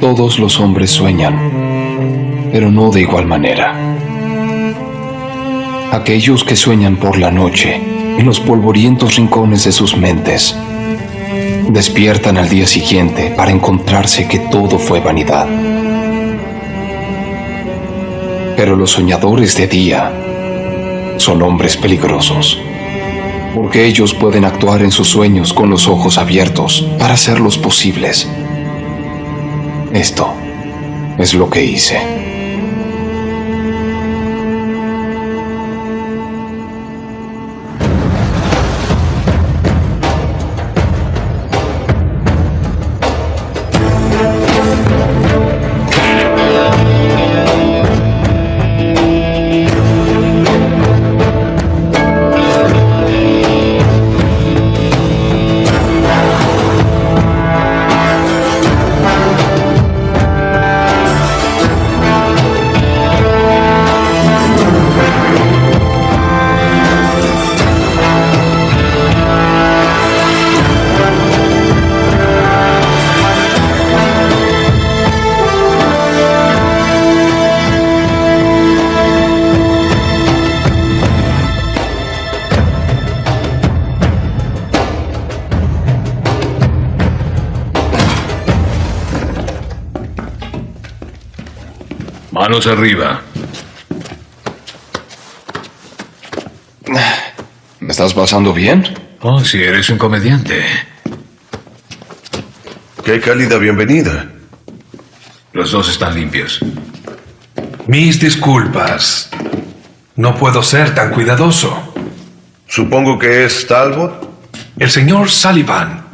Todos los hombres sueñan, pero no de igual manera. Aquellos que sueñan por la noche, en los polvorientos rincones de sus mentes, despiertan al día siguiente para encontrarse que todo fue vanidad. Pero los soñadores de día son hombres peligrosos, porque ellos pueden actuar en sus sueños con los ojos abiertos para hacerlos posibles. Esto es lo que hice. Manos arriba. ¿Me estás pasando bien? Oh, si eres un comediante. Qué cálida bienvenida. Los dos están limpios. Mis disculpas. No puedo ser tan cuidadoso. Supongo que es Talbot. El señor Sullivan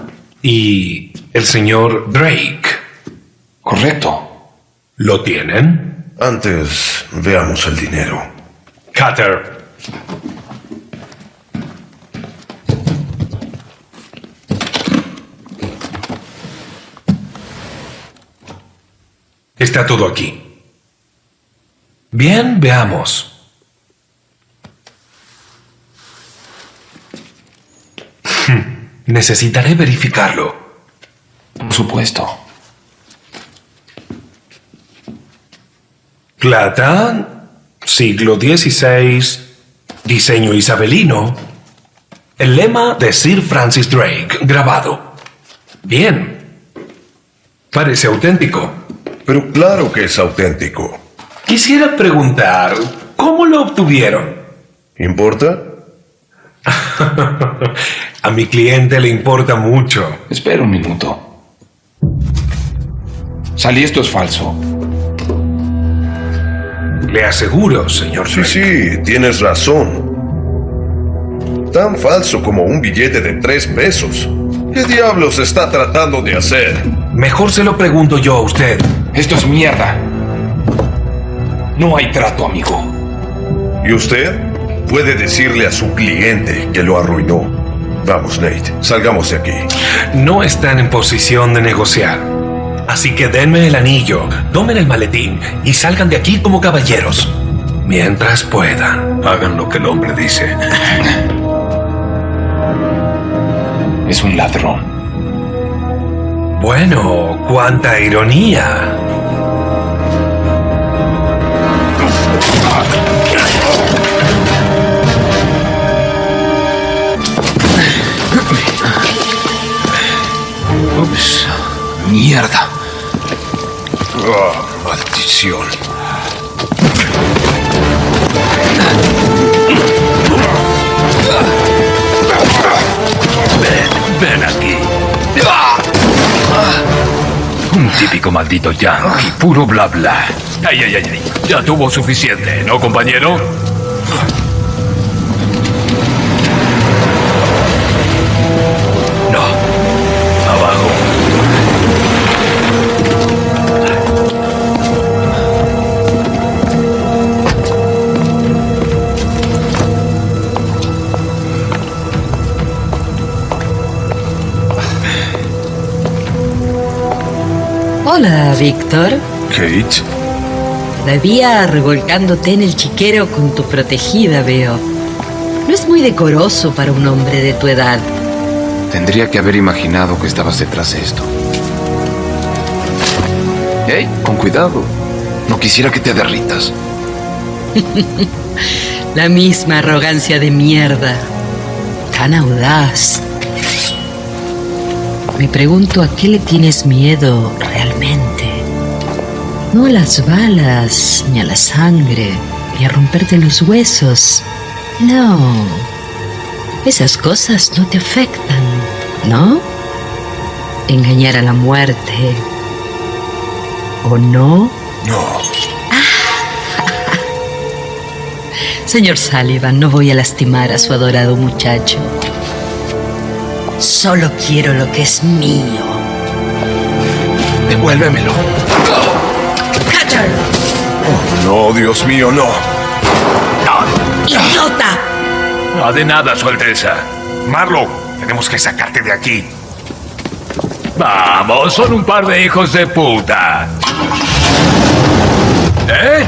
y el señor Drake. Correcto. ¿Lo tienen? Antes, veamos el dinero. Cutter. Está todo aquí. Bien, veamos. Hmm, Necesitaré verificarlo. Por supuesto. Plata, siglo XVI, diseño isabelino. El lema de Sir Francis Drake, grabado. Bien. Parece auténtico. Pero claro que es auténtico. Quisiera preguntar, ¿cómo lo obtuvieron? ¿Importa? A mi cliente le importa mucho. Espera un minuto. Salí, esto es falso. Le aseguro, señor Sí, Drake. sí, tienes razón. Tan falso como un billete de tres pesos. ¿Qué diablos está tratando de hacer? Mejor se lo pregunto yo a usted. Esto es mierda. No hay trato, amigo. ¿Y usted? Puede decirle a su cliente que lo arruinó. Vamos, Nate, salgamos de aquí. No están en posición de negociar. Así que denme el anillo, tomen el maletín y salgan de aquí como caballeros. Mientras puedan. Hagan lo que el hombre dice. Es un ladrón. Bueno, cuánta ironía. Ups. Mierda. Ah, maldición. Ven aquí. Un típico maldito yankee, puro bla bla. Ay, ay, ay. Ya tuvo suficiente, ¿no, compañero? Hola, Víctor. Kate, La vía revolcándote en el chiquero con tu protegida, veo. No es muy decoroso para un hombre de tu edad. Tendría que haber imaginado que estabas detrás de esto. ¡Ey! Con cuidado. No quisiera que te derritas. La misma arrogancia de mierda. Tan audaz. Me pregunto a qué le tienes miedo No a las balas, ni a la sangre, ni a romperte los huesos. No. Esas cosas no te afectan, ¿no? Engañar a la muerte. ¿O no? No. Señor Sullivan, no voy a lastimar a su adorado muchacho. Solo quiero lo que es mío. Devuélvemelo. ¡Catcher! No, Dios mío, no. ¡Idiota! No de nada, Su Alteza. Marlow, tenemos que sacarte de aquí. Vamos, son un par de hijos de puta. ¿Eh?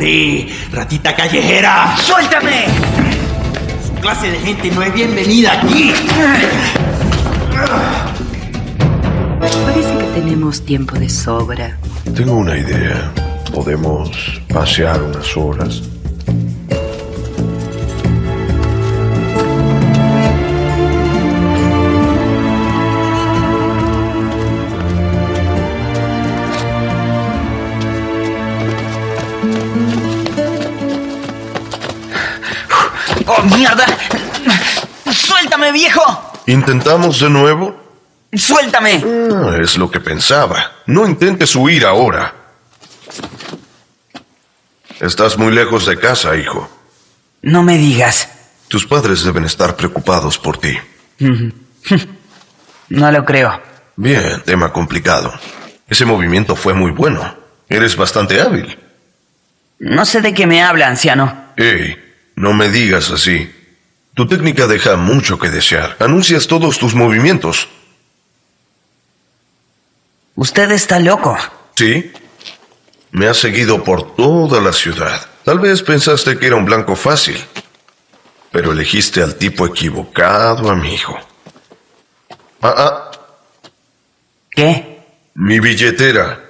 Agarré, ratita callejera. ¡Suéltame! Su clase de gente no es bienvenida aquí. Parece que tenemos tiempo de sobra. Tengo una idea. Podemos pasear unas horas. Mierda! ¡Suéltame, viejo! ¿Intentamos de nuevo? ¡Suéltame! Ah, es lo que pensaba. No intentes huir ahora. Estás muy lejos de casa, hijo. No me digas. Tus padres deben estar preocupados por ti. No lo creo. Bien, tema complicado. Ese movimiento fue muy bueno. Eres bastante hábil. No sé de qué me habla, anciano. Hey, no me digas así. Tu técnica deja mucho que desear. Anuncias todos tus movimientos. Usted está loco. ¿Sí? Me has seguido por toda la ciudad. Tal vez pensaste que era un blanco fácil. Pero elegiste al tipo equivocado, amigo. Ah, ah, ¿Qué? Mi billetera.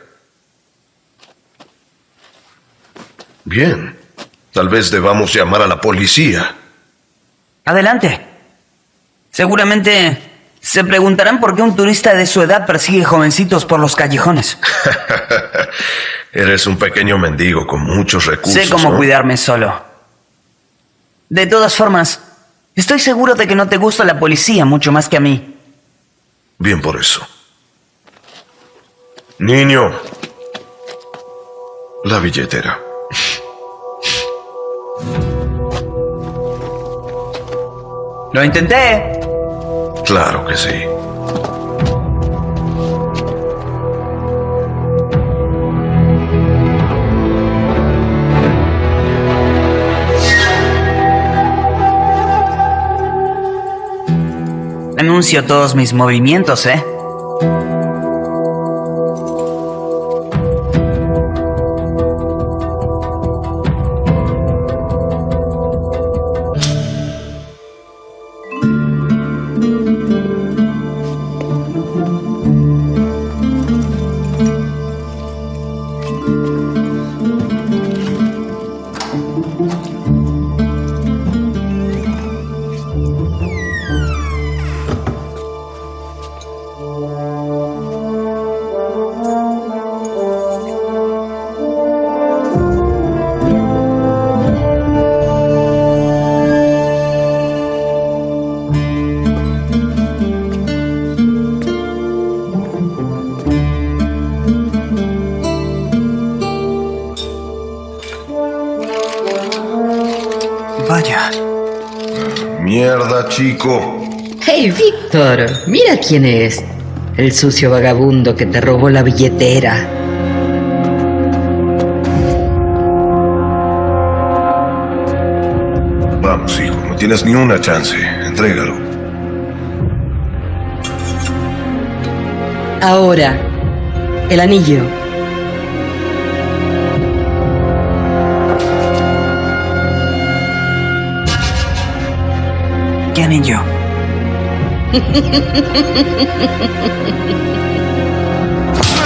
Bien. Tal vez debamos llamar a la policía. Adelante. Seguramente se preguntarán por qué un turista de su edad persigue jovencitos por los callejones. Eres un pequeño mendigo con muchos recursos. sé cómo ¿no? cuidarme solo. De todas formas, estoy seguro de que no te gusta la policía mucho más que a mí. Bien por eso. Niño. La billetera. Lo intenté. Claro que sí. Anuncio todos mis movimientos, ¿eh? Chico. Hey, Víctor, mira quién es. El sucio vagabundo que te robó la billetera. Vamos, hijo, no tienes ni una chance. Entrégalo. Ahora, el anillo.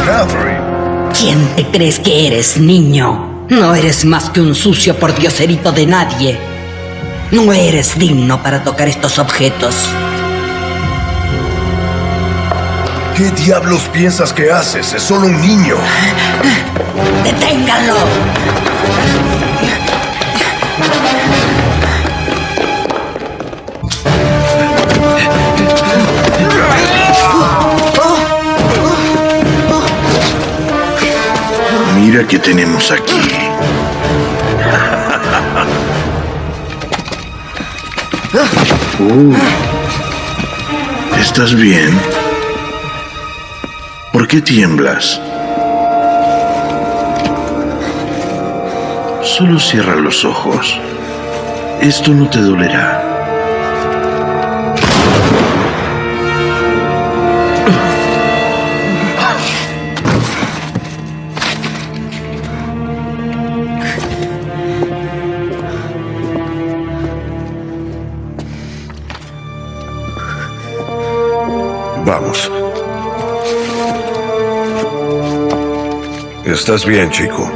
Catherine. ¿Quién te crees que eres, niño? No eres más que un sucio pordioserito de nadie. No eres digno para tocar estos objetos. ¿Qué diablos piensas que haces? Es solo un niño. ¡Deténganlo! Mira qué tenemos aquí. Uy. ¿Estás bien? ¿Por qué tiemblas? Solo cierra los ojos. Esto no te dolerá. Estás bien, chico.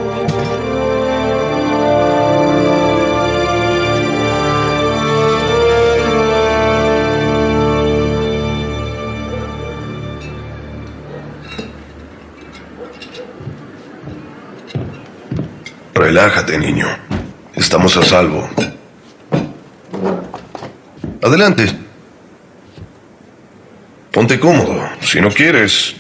Relájate, niño. Estamos a salvo. Adelante. Ponte cómodo. Si no quieres.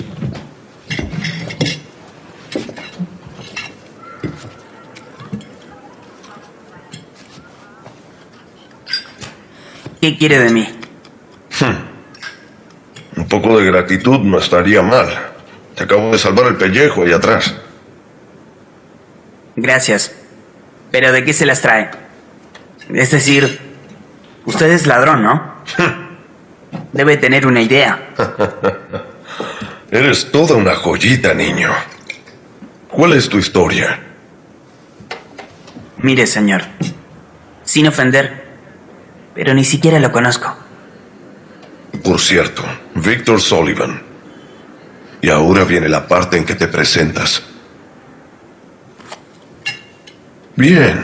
¿Qué quiere de mí? Un poco de gratitud no estaría mal. Te acabo de salvar el pellejo ahí atrás. Gracias. ¿Pero de qué se las trae? Es decir, usted es ladrón, ¿no? Debe tener una idea. Eres toda una joyita, niño. ¿Cuál es tu historia? Mire, señor. Sin ofender, pero ni siquiera lo conozco. Por cierto, Victor Sullivan. Y ahora viene la parte en que te presentas. Bien.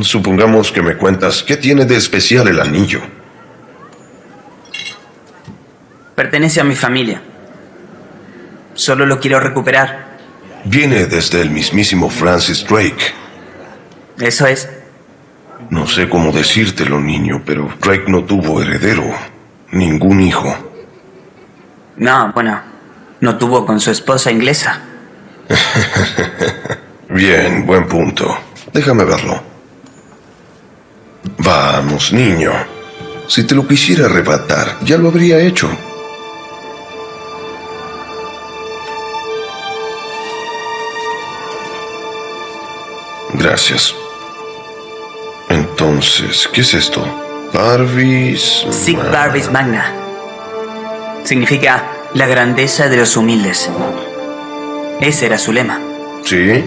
Supongamos que me cuentas qué tiene de especial el anillo. Pertenece a mi familia. Solo lo quiero recuperar. Viene desde el mismísimo Francis Drake. Eso es. No sé cómo decírtelo, niño, pero Drake no tuvo heredero. Ningún hijo. No, bueno, no tuvo con su esposa inglesa. Bien, buen punto. Déjame verlo. Vamos, niño. Si te lo quisiera arrebatar, ya lo habría hecho. Gracias. Entonces, ¿qué es esto? Barbies... Sic Ma- Barbis Magna. Significa la grandeza de los humildes. Ese era su lema. ¿Sí?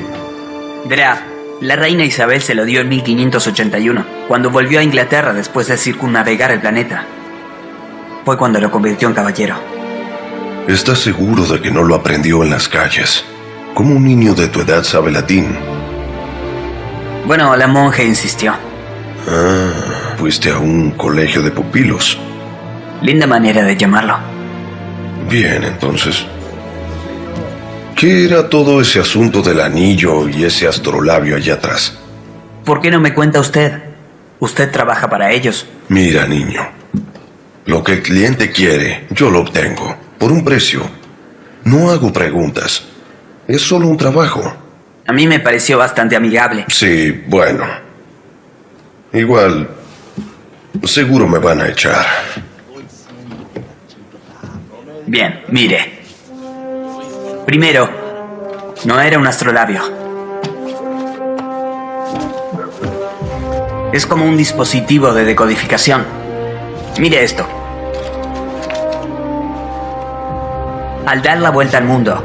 Verá, la reina Isabel se lo dio en 1581, cuando volvió a Inglaterra después de circunnavegar el planeta. Fue cuando lo convirtió en caballero. ¿Estás seguro de que no lo aprendió en las calles? ¿Cómo un niño de tu edad sabe latín? Bueno, la monja insistió. Ah, fuiste a un colegio de pupilos. Linda manera de llamarlo. Bien, entonces. ¿Qué era todo ese asunto del anillo y ese astrolabio allá atrás? ¿Por qué no me cuenta usted? Usted trabaja para ellos. Mira, niño. Lo que el cliente quiere, yo lo obtengo. Por un precio. No hago preguntas. Es solo un trabajo. A mí me pareció bastante amigable. Sí, bueno. Igual. Seguro me van a echar. Bien, mire. Primero, no era un astrolabio. Es como un dispositivo de decodificación. Mire esto. Al dar la vuelta al mundo,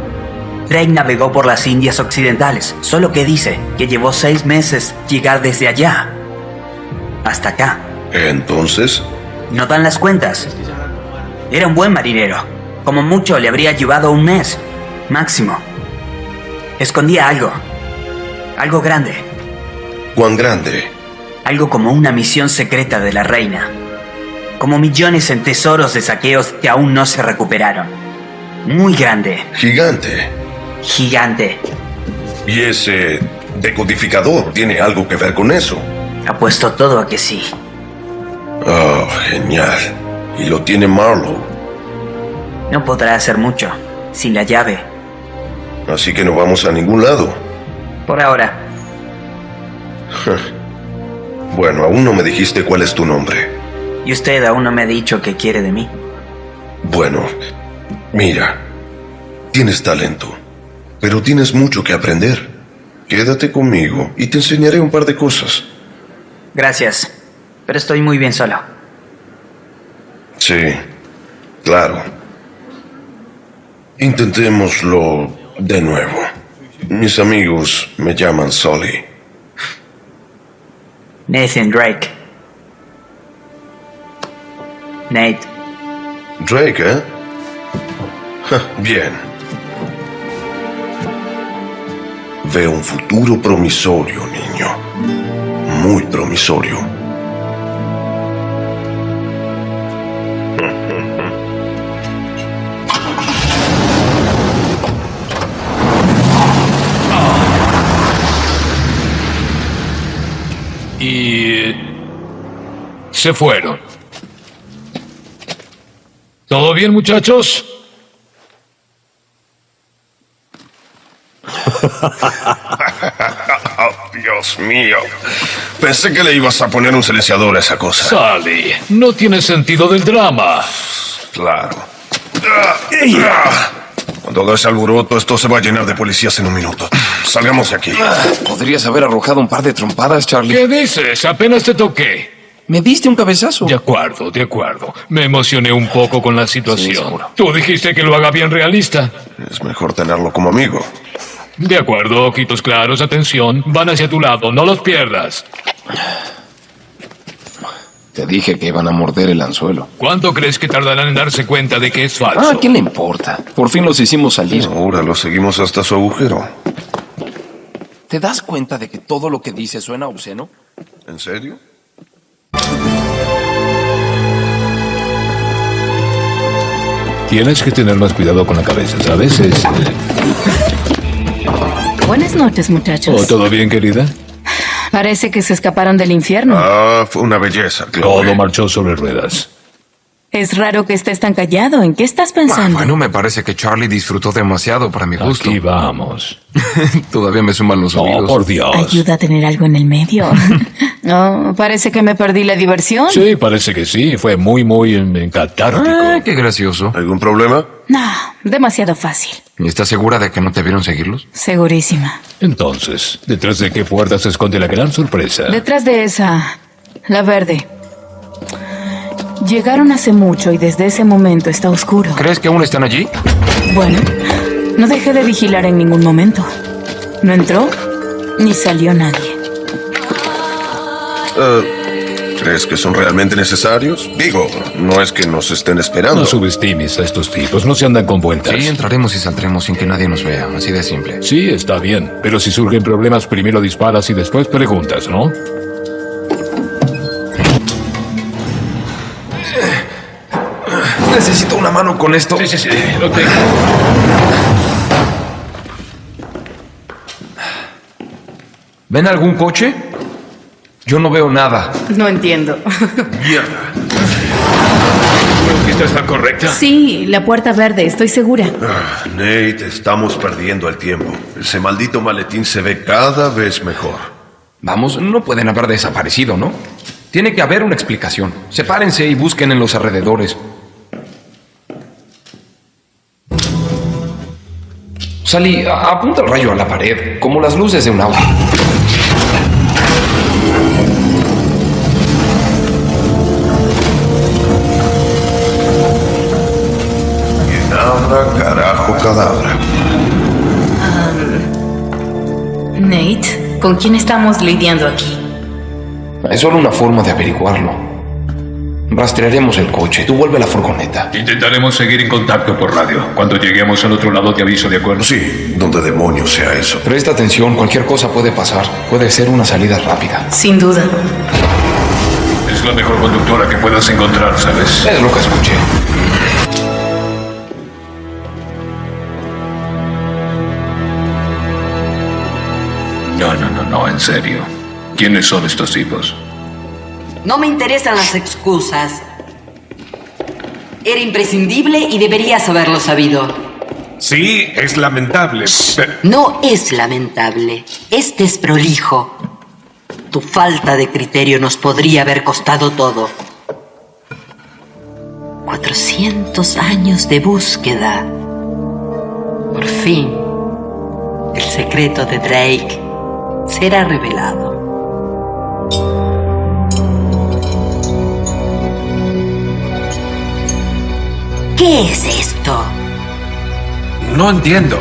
Drake navegó por las Indias Occidentales, solo que dice que llevó seis meses llegar desde allá hasta acá. Entonces, No dan las cuentas. Era un buen marinero. Como mucho le habría llevado un mes, máximo. Escondía algo. Algo grande. ¿cuán grande? Algo como una misión secreta de la reina. Como millones en tesoros de saqueos que aún no se recuperaron. Muy grande. Gigante. Gigante. ¿Y ese decodificador tiene algo que ver con eso? Apuesto todo a que sí. Oh, genial. Y lo tiene Marlowe. No podrá hacer mucho. Sin la llave. Así que no vamos a ningún lado. Por ahora. Bueno, aún no me dijiste cuál es tu nombre. Y usted aún no me ha dicho qué quiere de mí. Bueno, mira, tienes talento, pero tienes mucho que aprender. Quédate conmigo y te enseñaré un par de cosas. Gracias. Pero estoy muy bien solo. Sí, claro. Intentémoslo de nuevo. Mis amigos me llaman Sully. Nathan Drake. Nate. Drake, ¿eh? Ja, Bien. Veo un futuro promisorio, niño. Muy promisorio. Y... se fueron. ¿Todo bien, muchachos? Dios mío. Pensé que le ibas a poner un silenciador a esa cosa. Sally, no tiene sentido del drama. Claro. Cuando hagas alboroto, esto se va a llenar de policías en un minuto. Salgamos de aquí. Podrías haber arrojado un par de trompadas, Charlie. ¿Qué dices? Apenas te toqué. Me diste un cabezazo. De acuerdo, de acuerdo. Me emocioné un poco con la situación. Tú dijiste que lo haga bien realista. Es mejor tenerlo como amigo. De acuerdo, ojitos claros, atención. Van hacia tu lado, no los pierdas. Te dije que iban a morder el anzuelo. ¿Cuánto crees que tardarán en darse cuenta de que es falso? Ah, ¿qué le importa? Por fin los hicimos salir. Ahora lo seguimos hasta su agujero. ¿Te das cuenta de que todo lo que dice suena obsceno? ¿En serio? Tienes que tener más cuidado con la cabeza, ¿sabes? Es, eh, Buenas noches, muchachos. ¿Oh, ¿Todo bien, querida? Parece que se escaparon del infierno. Ah, fue una belleza, Chloe. Todo marchó sobre ruedas. Es raro que estés tan callado. ¿En qué estás Ah, pensando? bueno, me parece que Charlie disfrutó demasiado para mi gusto. Aquí vamos. Todavía me suman los Oh, oídos. por Dios. Ayuda a tener algo en el medio. no, parece que me perdí la diversión. Sí, parece que sí. Fue muy, muy catártico. Ah, qué gracioso. ¿Algún problema? No, demasiado fácil. ¿Y estás segura de que no te vieron seguirlos? Segurísima. Entonces, ¿detrás de qué puerta se esconde la gran sorpresa? Detrás de esa, la verde. Llegaron hace mucho y desde ese momento está oscuro. ¿Crees que aún están allí? Bueno, no dejé de vigilar en ningún momento. No entró ni salió nadie. Eh, ¿Crees que son realmente necesarios? Digo, no es que nos estén esperando. No subestimes a estos tipos, no se andan con vueltas. Sí, entraremos y saldremos sin que nadie nos vea. Así de simple. Sí, está bien. Pero si surgen problemas, primero disparas y después preguntas, ¿no? Necesito una mano con esto. Sí, sí, sí, lo tengo. ¿Ven algún coche? Yo no veo nada. No entiendo. Mierda. ¿Esta está correcta? Sí, la puerta verde, estoy segura. Ah, Nate, estamos perdiendo el tiempo. Ese maldito maletín se ve cada vez mejor. Vamos, no pueden haber desaparecido, ¿no? Tiene que haber una explicación. Sepárense y busquen en los alrededores. Sally, apunta el rayo a la pared, como las luces de un auto. ¿Con quién estamos lidiando aquí? Es solo una forma de averiguarlo. Rastrearemos el coche. Tú vuelve a la furgoneta. Intentaremos seguir en contacto por radio. Cuando lleguemos al otro lado te aviso, ¿de acuerdo? Sí, donde demonios sea eso. Presta atención, cualquier cosa puede pasar. Puede ser una salida rápida. Sin duda. Es la mejor conductora que puedas encontrar, ¿sabes? Es lo que escuché. En serio. ¿Quiénes son estos tipos? No me interesan las excusas. Era imprescindible y deberías haberlo sabido. Sí, es lamentable. pero- No es lamentable, es desprolijo. Tu falta de criterio nos podría haber costado todo. 400 años de búsqueda. Por fin, el secreto de Drake será revelado. ¿Qué es esto? No entiendo.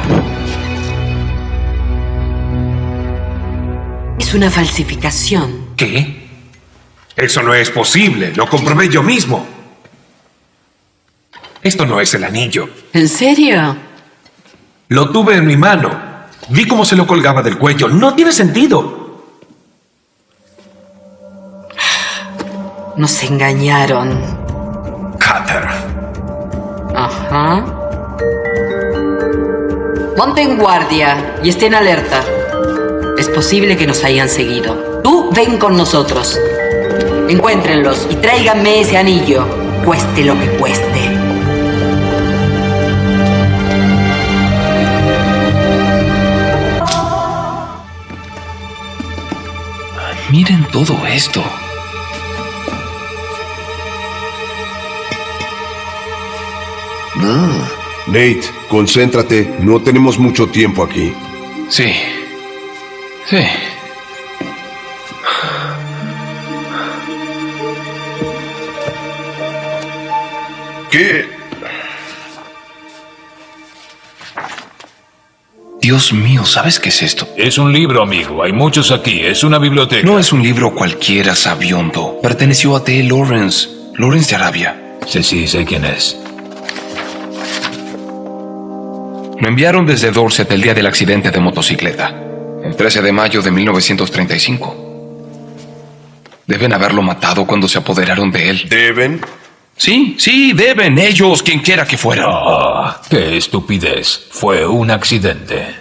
Es una falsificación. ¿Qué? Eso no es posible. Lo comprobé yo mismo. Esto no es el anillo. ¿En serio? Lo tuve en mi mano. Vi cómo se lo colgaba del cuello. No tiene sentido. Nos engañaron. Cutter. Ajá. Ponte en guardia y estén alerta. Es posible que nos hayan seguido. Tú ven con nosotros. Encuéntrenlos y tráiganme ese anillo, cueste lo que cueste. Miren todo esto. Nate, concéntrate. No tenemos mucho tiempo aquí. Sí. Sí. ¿Qué? Dios mío, ¿sabes qué es esto? Es un libro, amigo. Hay muchos aquí. Es una biblioteca. No es un libro cualquiera, sabiondo. Perteneció a T. Lawrence. Lawrence de Arabia. Sí, sí, sé quién es. Lo enviaron desde Dorset el día del accidente de motocicleta, el 13 de mayo de 1935. Deben haberlo matado cuando se apoderaron de él. ¿Deben? Sí, sí, deben. Ellos, quien quiera que fueran. Ah, qué estupidez. Fue un accidente.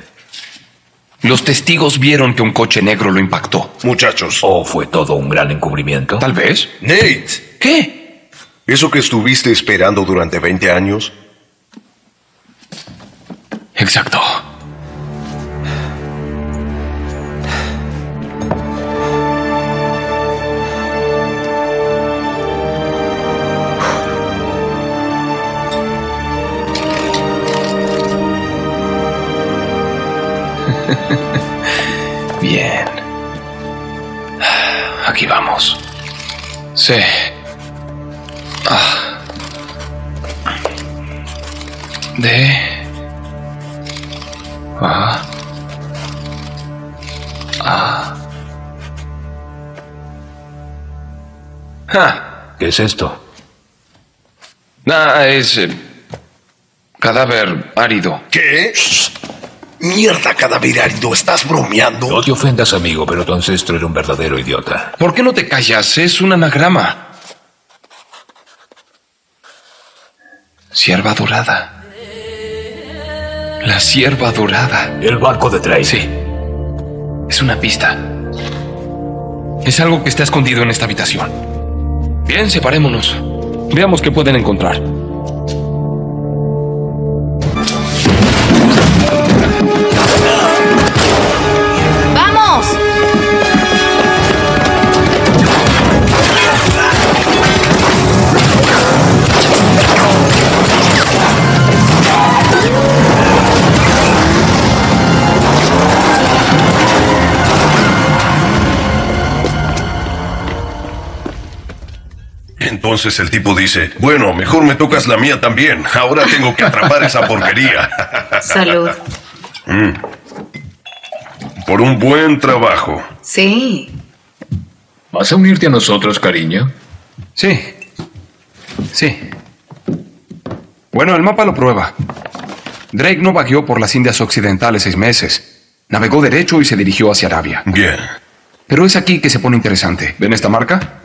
Los testigos vieron que un coche negro lo impactó. Muchachos. ¿O fue todo un gran encubrimiento? Tal vez. Nate. ¿Qué? ¿Eso que estuviste esperando durante 20 años? Exacto. Aquí vamos. Sí. Ah. De. Ah. Ah. Ah. ¿Qué es esto? Ah, es. eh, cadáver árido. ¿Qué? Mierda, cadáver árido. ¿Estás bromeando? No te ofendas, amigo, pero tu ancestro era un verdadero idiota. ¿Por qué no te callas? Es un anagrama. Sierva dorada. La sierva dorada. El barco de Drake. Sí. Es una pista. Es algo que está escondido en esta habitación. Bien, separémonos. Veamos qué pueden encontrar. Entonces el tipo dice, bueno, mejor me tocas la mía también. Ahora tengo que atrapar esa porquería. Salud. Mm. Por un buen trabajo. Sí. ¿Vas a unirte a nosotros, cariño? Sí. Sí. Bueno, el mapa lo prueba. Drake no vagueó por las Indias Occidentales seis meses. Navegó derecho y se dirigió hacia Arabia. Bien. Pero es aquí que se pone interesante. ¿Ven esta marca?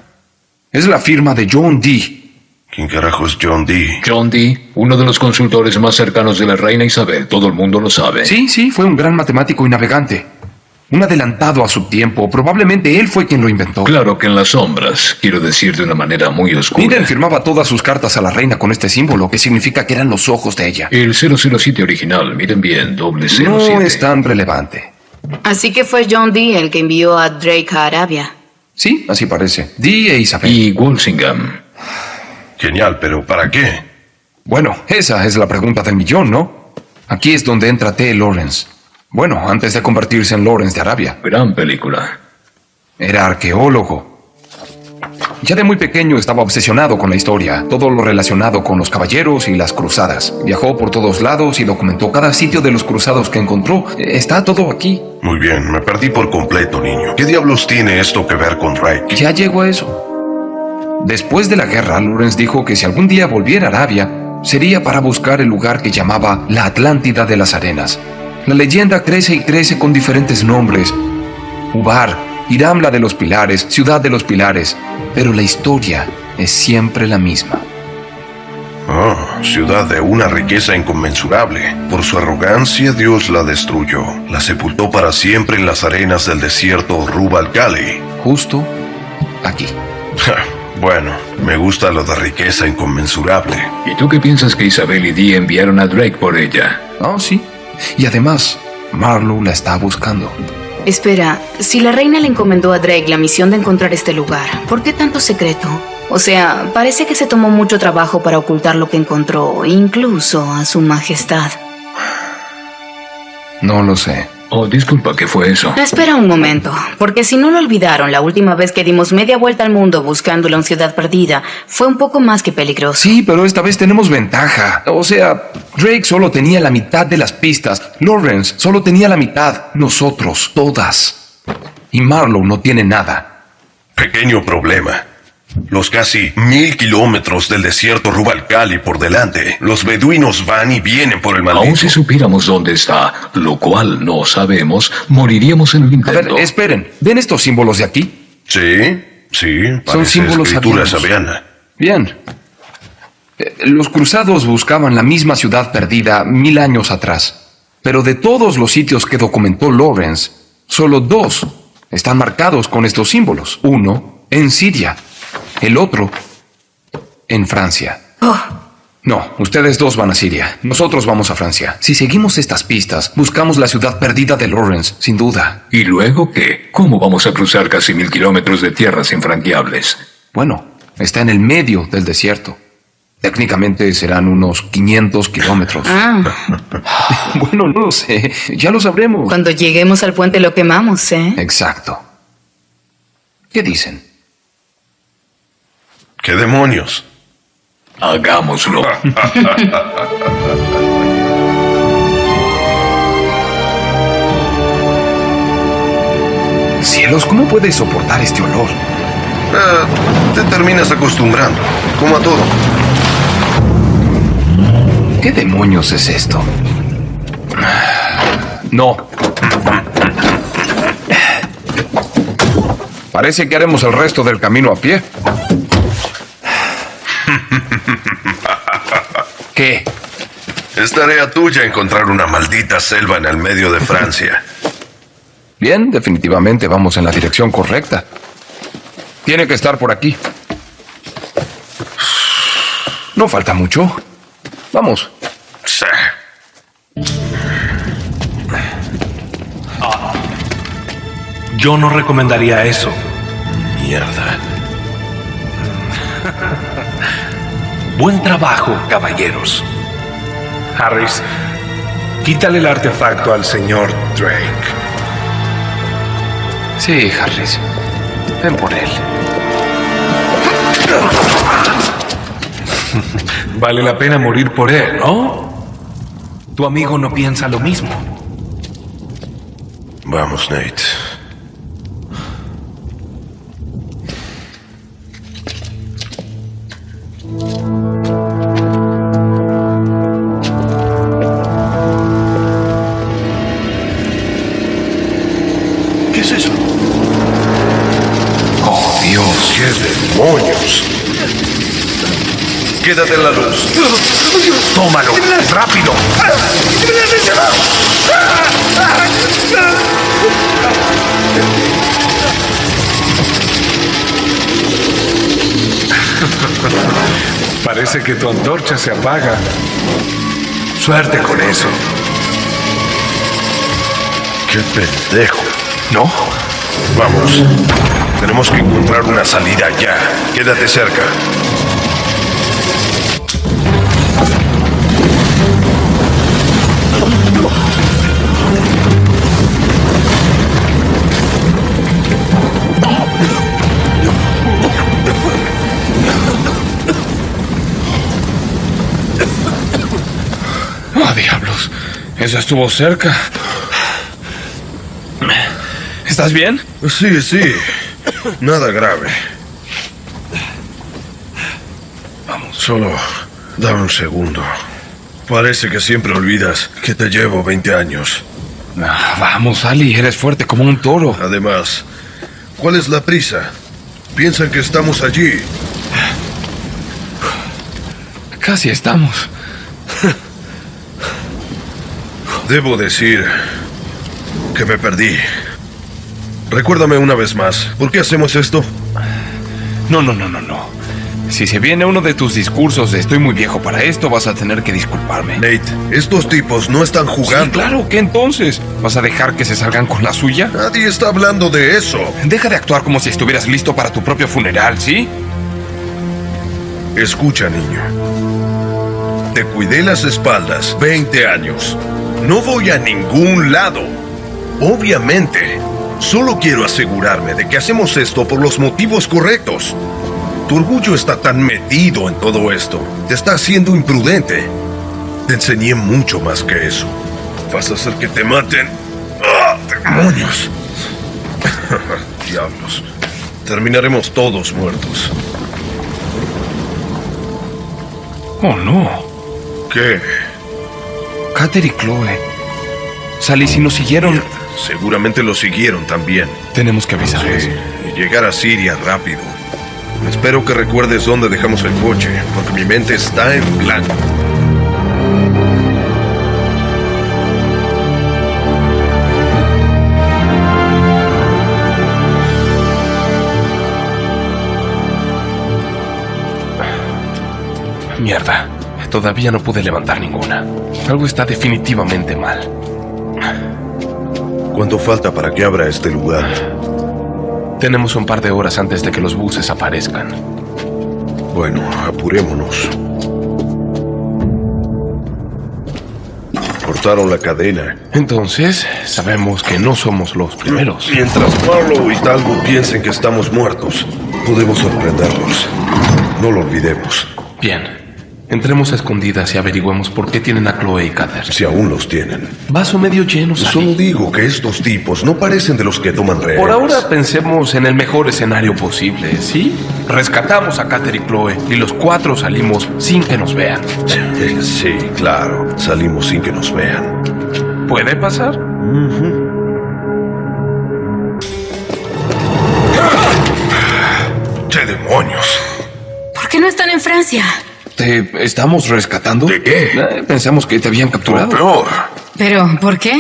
Es la firma de John Dee. ¿Quién carajo es John Dee? John Dee, uno de los consultores más cercanos de la reina Isabel. Todo el mundo lo sabe. Sí, sí, fue un gran matemático y navegante. Un adelantado a su tiempo. Probablemente él fue quien lo inventó. Claro que en las sombras, quiero decir de una manera muy oscura. Miren firmaba todas sus cartas a la reina con este símbolo, que significa que eran los ojos de ella. El 007 original, miren bien, doble 07. No es tan relevante. Así que fue John Dee el que envió a Drake a Arabia. Sí, así parece. Dee e Isabel. Y Walsingham. Genial, pero ¿para qué? Bueno, esa es la pregunta del millón, ¿no? Aquí es donde entra T. Lawrence. Bueno, antes de convertirse en Lawrence de Arabia. Gran película. Era arqueólogo. Ya de muy pequeño estaba obsesionado con la historia, todo lo relacionado con los caballeros y las cruzadas. Viajó por todos lados y documentó cada sitio de los cruzados que encontró. Está todo aquí. Muy bien, me perdí por completo, niño. ¿Qué diablos tiene esto que ver con Drake? Ya llegó a eso. Después de la guerra, Lawrence dijo que si algún día volviera a Arabia, sería para buscar el lugar que llamaba la Atlántida de las Arenas. La leyenda crece y crece con diferentes nombres. Ubar, Iramla de los Pilares, Ciudad de los Pilares, pero la historia es siempre la misma. Ah, ciudad de una riqueza inconmensurable. Por su arrogancia Dios la destruyó. La sepultó para siempre en las arenas del desierto Rubal Khali. Justo aquí. bueno, me gusta lo de riqueza inconmensurable. ¿Y tú qué piensas que Isabel y Dee enviaron a Drake por ella? Oh, sí. Y además, Marlowe la está buscando. Espera, si la reina le encomendó a Drake la misión de encontrar este lugar, ¿por qué tanto secreto? O sea, parece que se tomó mucho trabajo para ocultar lo que encontró, incluso a su majestad. No lo sé. Oh, disculpa, ¿qué fue eso? Espera un momento, porque si no lo olvidaron, la última vez que dimos media vuelta al mundo buscando la ciudad perdida fue un poco más que peligroso. Sí, pero esta vez tenemos ventaja. O sea, Drake solo tenía la mitad de las pistas. Lawrence solo tenía la mitad. Nosotros, todas. Y Marlowe no tiene nada. Pequeño problema. Los casi mil kilómetros del desierto Rubalcali por delante. Los beduinos van y vienen por el maldito. Aún si supiéramos dónde está, lo cual no sabemos, moriríamos en el A intento. ver, esperen. ¿Ven estos símbolos de aquí? Sí, sí. Son parece símbolos escritura sabiana. Bien. Eh, Los cruzados buscaban la misma ciudad perdida mil años atrás. Pero de todos los sitios que documentó Lawrence, solo dos están marcados con estos símbolos. Uno en Siria, el otro en Francia. No, ustedes dos van a Siria. Nosotros vamos a Francia. Si seguimos estas pistas, buscamos la ciudad perdida de Lawrence, sin duda. ¿Y luego qué? ¿Cómo vamos a cruzar casi mil kilómetros de tierras infranqueables? Bueno, está en el medio del desierto. Técnicamente serán unos 500 kilómetros. Ah, Bueno, no lo sé. Ya lo sabremos. cuando lleguemos al puente lo quemamos, ¿eh? Exacto. ¿Qué dicen? ¿Qué demonios? Hagámoslo. Cielos, ¿cómo puedes soportar este olor? Eh, te terminas acostumbrando, como a todo. ¿Qué demonios es esto? No. Parece que haremos el resto del camino a pie. ¿Qué? Es tarea tuya encontrar una maldita selva en el medio de Francia. Bien, definitivamente vamos en la dirección correcta. Tiene que estar por aquí. No falta mucho. Vamos. Sí. Yo no recomendaría eso. Mierda. Buen trabajo, caballeros. Harris, quítale el artefacto al señor Drake. Sí, Harris. Ven por él. Vale la pena morir por él, ¿no? Tu amigo no piensa lo mismo. Vamos, Nate. En la luz. ¡Tómalo! ¡Rápido! Parece que tu antorcha se apaga. Suerte con eso. ¡Qué pendejo! ¿No? Vamos. Tenemos que encontrar una salida ya. Quédate cerca. Estuvo cerca. ¿Estás bien? Sí, sí. Nada grave. Vamos. Solo dame un segundo. Parece que siempre olvidas que te llevo 20 años. Ah, vamos, Ali. Eres fuerte como un toro. Además, ¿cuál es la prisa? Piensan que estamos allí. Casi estamos. Debo decir que me perdí. Recuérdame una vez más, ¿por qué hacemos esto? No, no, no, no, no. Si se viene uno de tus discursos de estoy muy viejo para esto, vas a tener que disculparme. Nate, estos tipos no están jugando. Sí, claro, ¿qué entonces? ¿Vas a dejar que se salgan con la suya? Nadie está hablando de eso. Deja de actuar como si estuvieras listo para tu propio funeral, ¿sí? Escucha, niño. Te cuidé las espaldas 20 años. No voy a ningún lado. Obviamente. Solo quiero asegurarme de que hacemos esto por los motivos correctos. Tu orgullo está tan metido en todo esto. Te está haciendo imprudente. Te enseñé mucho más que eso. ¿Vas a hacer que te maten? ¡Ah, demonios! Diablos. Terminaremos todos muertos. Oh, no. ¿Qué? Cater y Chloe. Sally, si nos siguieron... Seguramente lo siguieron también. Tenemos que avisarles. Sí, y llegar a Siria rápido. Espero que recuerdes dónde dejamos el coche, porque mi mente está en blanco. Mierda. Todavía no pude levantar ninguna. Algo está definitivamente mal. ¿Cuánto falta para que abra este lugar? Tenemos un par de horas antes de que los buses aparezcan. Bueno, apurémonos. Cortaron la cadena. Entonces, sabemos que no somos los primeros. Mientras Marlowe y Talbot piensen que estamos muertos, podemos sorprenderlos. No lo olvidemos. Bien. Entremos a escondidas y averigüemos por qué tienen a Chloe y Cater. Si aún los tienen. Vaso medio lleno, Sally. Solo digo que estos tipos no parecen de los que toman rehenes. Por ahora pensemos en el mejor escenario posible, ¿sí? Rescatamos a Cater y Chloe y los cuatro salimos sin que nos vean. Sí, claro. Salimos sin que nos vean. ¿Puede pasar? ¡Qué demonios! ¿Por qué no están en Francia? ¿Te estamos rescatando? ¿De qué? Eh, pensamos que te habían capturado. peor. Pero, ¿por qué?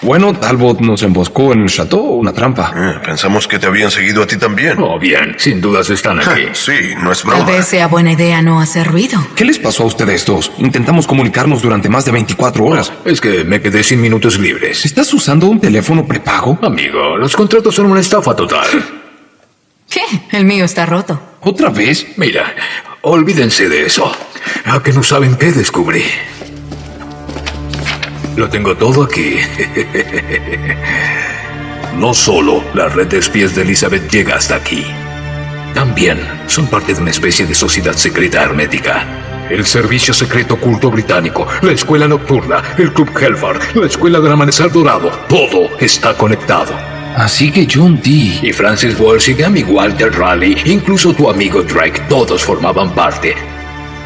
Bueno, Talbot nos emboscó en el chateau, una trampa. Eh, pensamos que te habían seguido a ti también. Oh, bien, sin dudas están aquí. Sí, no es Tal broma. vez sea buena idea no hacer ruido. ¿Qué les pasó a ustedes dos? Intentamos comunicarnos durante más de 24 horas. Es que me quedé sin minutos libres. ¿Estás usando un teléfono prepago? Amigo, los contratos son una estafa total. ¿Qué? El mío está roto. ¿Otra vez? Mira, olvídense de eso. ¿A que no saben qué descubrí? Lo tengo todo aquí. No solo la red de espías de Elizabeth llega hasta aquí. También son parte de una especie de sociedad secreta hermética. El Servicio Secreto Oculto Británico, la Escuela Nocturna, el Club Helfar, la Escuela del Amanecer Dorado, todo está conectado. Así que John Dee. Y Francis Walsingham y Walter Raleigh, incluso tu amigo Drake, todos formaban parte.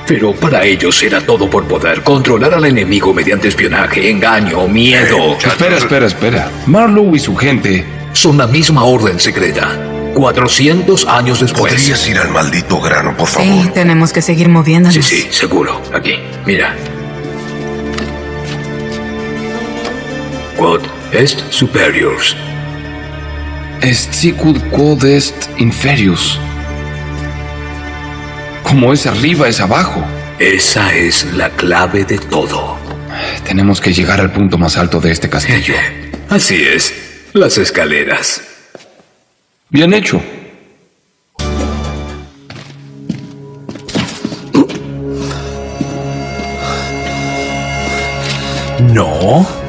Pero para ellos era todo por poder controlar al enemigo mediante espionaje, engaño, miedo. Espera, espera, espera. Marlowe y su gente. Son la misma orden secreta. 400 años después. ¿Podrías ir al maldito grano, por favor? Sí, tenemos que seguir moviéndonos. Sí, sí, seguro. Aquí, mira. Quod est superiors. Est sicut quod est inferius. Como es arriba, es abajo. Esa es la clave de todo. Tenemos que llegar al punto más alto de este castillo. Así es, las escaleras. Bien hecho. No.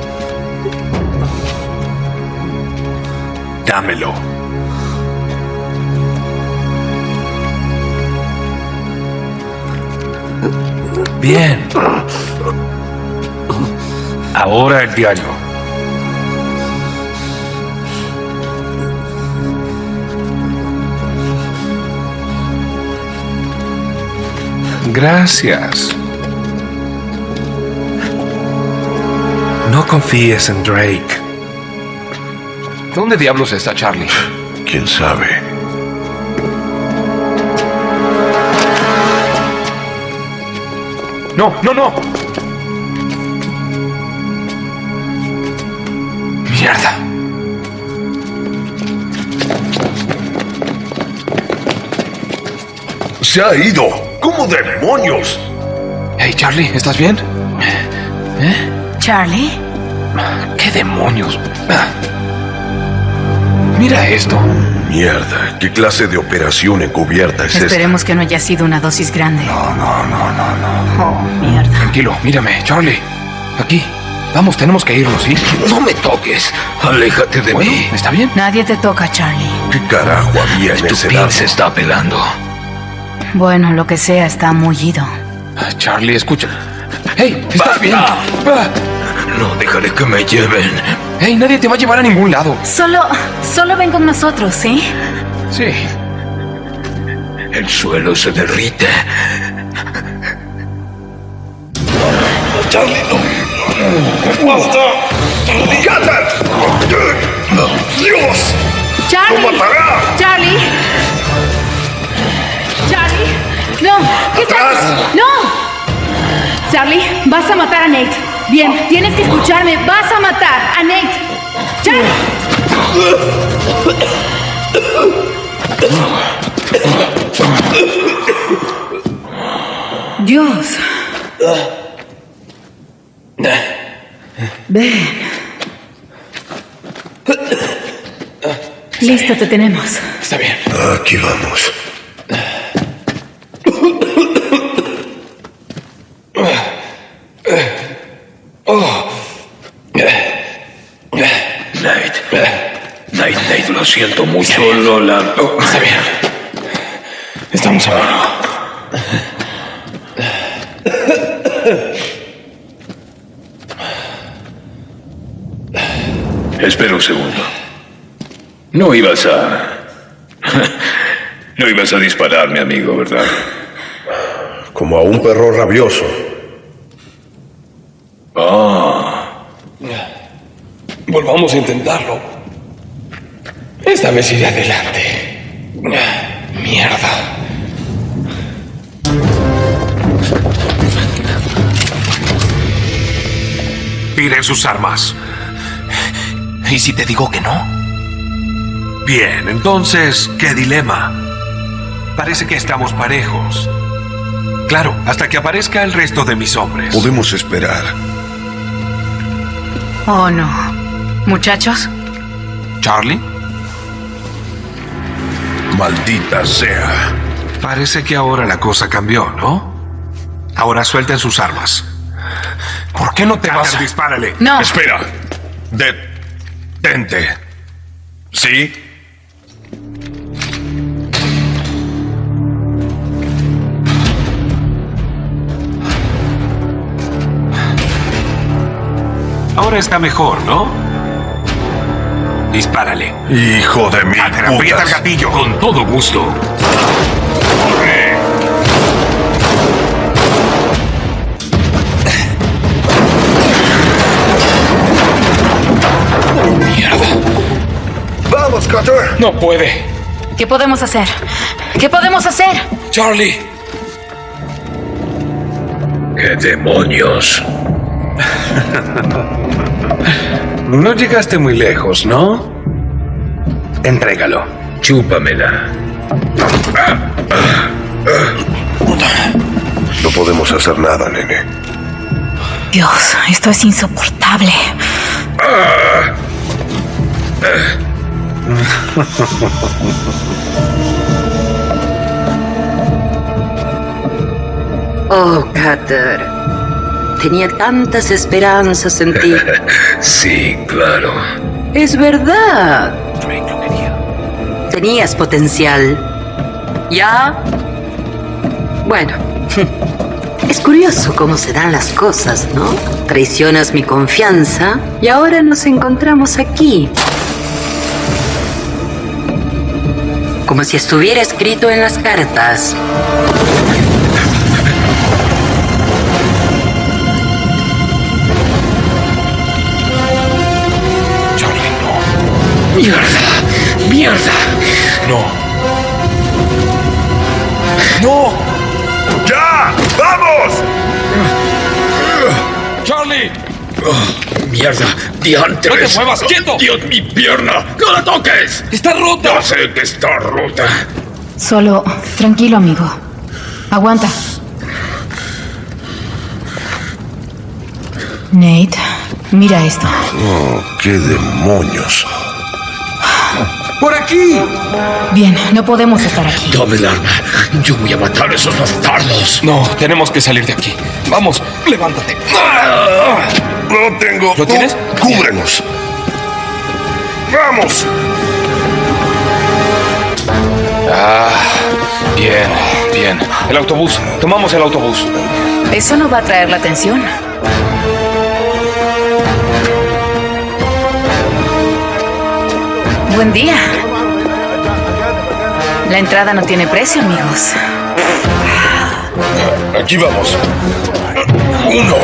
Dámelo. Bien. Ahora el diario. Gracias. No confíes en Drake. ¿Dónde diablos está Charlie? ¿Quién sabe? No, no, no. Mierda. ¡Se ha ido! ¿Cómo demonios? Hey, Charlie, ¿estás bien? Charlie, ¿Qué demonios? Mira esto. Mierda, ¿qué clase de operación encubierta es esta? esperemos que no haya sido una dosis grande. No, no, no, no, no. Oh, mierda. Tranquilo, mírame, Charlie. Aquí. Vamos, tenemos que irnos, ¿sí? No me toques. Aléjate de Bueno, mí. ¿está bien? Nadie te toca, Charlie. ¿Qué carajo había en Tu ese lado? se está pelando. Bueno, lo que sea está mullido. Ah, Charlie, escucha. ¡Hey! ¿Estás ¡Basta! bien? Ah, No dejaré que me lleven. ¡Hey! Nadie te va a llevar a ningún lado. Solo, solo ven con nosotros, ¿sí? Sí. El suelo se derrite. Charlie, no. ¡Basta! ¡Dios! Charlie. ¡Lo matará! Charlie. Charlie. No. ¿Qué ¡Atrás! estás? No. Charlie, vas a matar a Nate. Bien, tienes que escucharme. Vas a matar a Nate. Charlie. Dios. Ven. Listo, te tenemos. Está bien. Aquí vamos. Nate. Nate, Siento mucho, Lola. Oh, Está bien. Estamos a mano. Espera un segundo. No ibas a... No ibas a dispararme, amigo, ¿verdad? Como a un perro rabioso. Ah, Volvamos a intentarlo. Esta vez iré adelante. Mierda. Tiren sus armas. ¿Y si te digo que no? Bien, entonces, ¿qué dilema? Parece que estamos parejos. Claro, hasta que aparezca el resto de mis hombres. Podemos esperar. Oh, no. Muchachos, ¿Charlie? Maldita sea. Parece que ahora la cosa cambió, ¿no? Ahora suelten sus armas. ¿Por qué no te vas a... dispárale. no. Espera. Detente. ¿Sí? Ahora está mejor, ¿no? Dispárale. Hijo de mi Carter, aprieta el gatillo. con todo gusto. ¡Vamos, Cutter! No puede. ¿Qué podemos hacer? ¿Qué podemos hacer? Charlie. ¡Qué demonios! No llegaste muy lejos, ¿no? Entrégalo. Chúpamela. No podemos hacer nada, nene. Dios, esto es insoportable. Oh, Cutter. Tenía tantas esperanzas en ti. Sí, claro. Es verdad. Tenías potencial. ¿Ya? Bueno. Es curioso cómo se dan las cosas, ¿no? Traicionas mi confianza y ahora nos encontramos aquí. Como si estuviera escrito en las cartas. ¡Mierda! ¡Mierda! No. ¡No! ¡Ya! ¡Vamos! ¡Charlie! ¡Mierda! ¡Diantres! ¡No te muevas! ¡Quieto! ¡Dios, mi pierna! ¡No la toques! ¡Está rota! Ya sé que está rota. Solo, tranquilo, amigo. Aguanta. Nate, mira esto. Oh, ¡Qué demonios! ¡Por aquí! Bien, no podemos estar aquí. Dame el arma. Yo voy a matar a esos bastardos. No, tenemos que salir de aquí. Vamos, levántate. No tengo. ¿Lo tienes? Cúbrenos. ¡Vamos! Ah, bien, bien. El autobús. Tomamos el autobús. Eso no va a atraer la atención. Buen día. La entrada no tiene precio, amigos. Aquí vamos. Uno.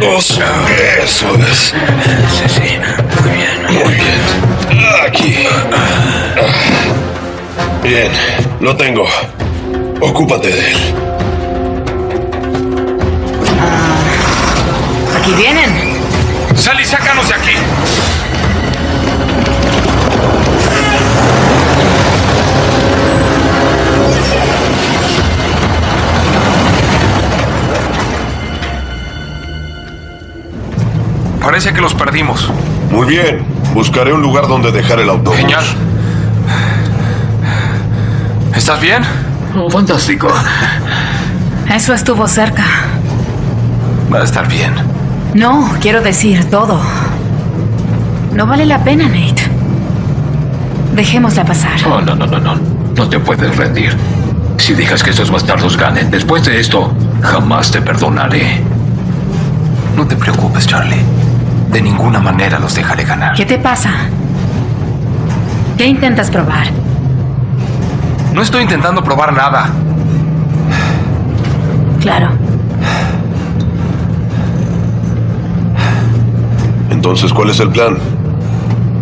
Dos. Eso es. Sí, sí. Muy bien. Muy bien. Aquí. Bien, lo tengo. Ocúpate de él. Aquí vienen. Sally, sácanos de aquí. Parece que los perdimos. Muy bien. Buscaré un lugar donde dejar el autobús. Genial. ¿Estás bien? Oh, fantástico. Eso estuvo cerca. Va a estar bien. No, quiero decir todo. No vale la pena, Nate. Dejémosla pasar. Oh, no, no, no, no. No te puedes rendir. Si dejas que esos bastardos ganen, después de esto, jamás te perdonaré. No te preocupes, Charlie. De ninguna manera los dejaré ganar. ¿Qué te pasa? ¿Qué intentas probar? No estoy intentando probar nada. Claro. Entonces, ¿cuál es el plan?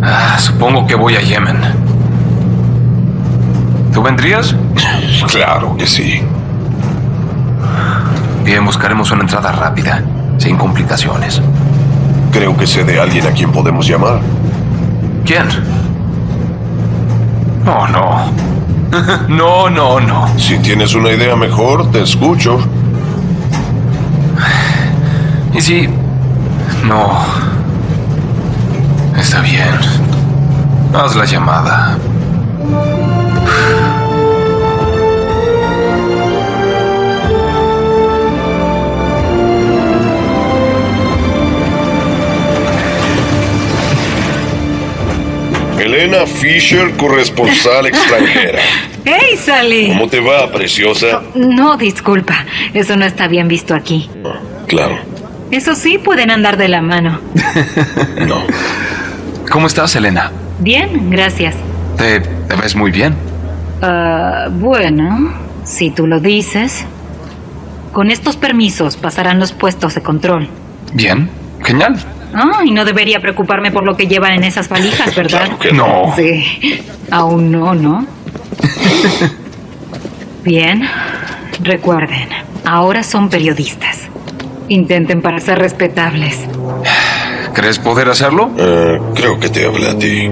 Ah, supongo que voy a Yemen. ¿Tú vendrías? Claro que sí. Bien, buscaremos una entrada rápida, sin complicaciones. Creo que sé de alguien a quien podemos llamar. ¿Quién? Oh, no. no, no, no. Si tienes una idea mejor, te escucho. ¿Y si... No. Está bien. Haz la llamada. Elena Fisher, corresponsal extranjera. ¡Hey, Sally! ¿Cómo te va, preciosa? No, disculpa. Eso no está bien visto aquí. Claro. Eso sí, pueden andar de la mano. No. ¿Cómo estás, Elena? Bien, gracias. Te, te ves muy bien. Ah, bueno, si tú lo dices. Con estos permisos pasarán los puestos de control. Bien. Genial. Ah, y no debería preocuparme por lo que llevan en esas valijas, ¿verdad? Claro que no. Sí. Aún no, ¿no? Bien. Recuerden, ahora son periodistas. Intenten para ser respetables. ¿Crees poder hacerlo? Eh, creo que te habla a ti.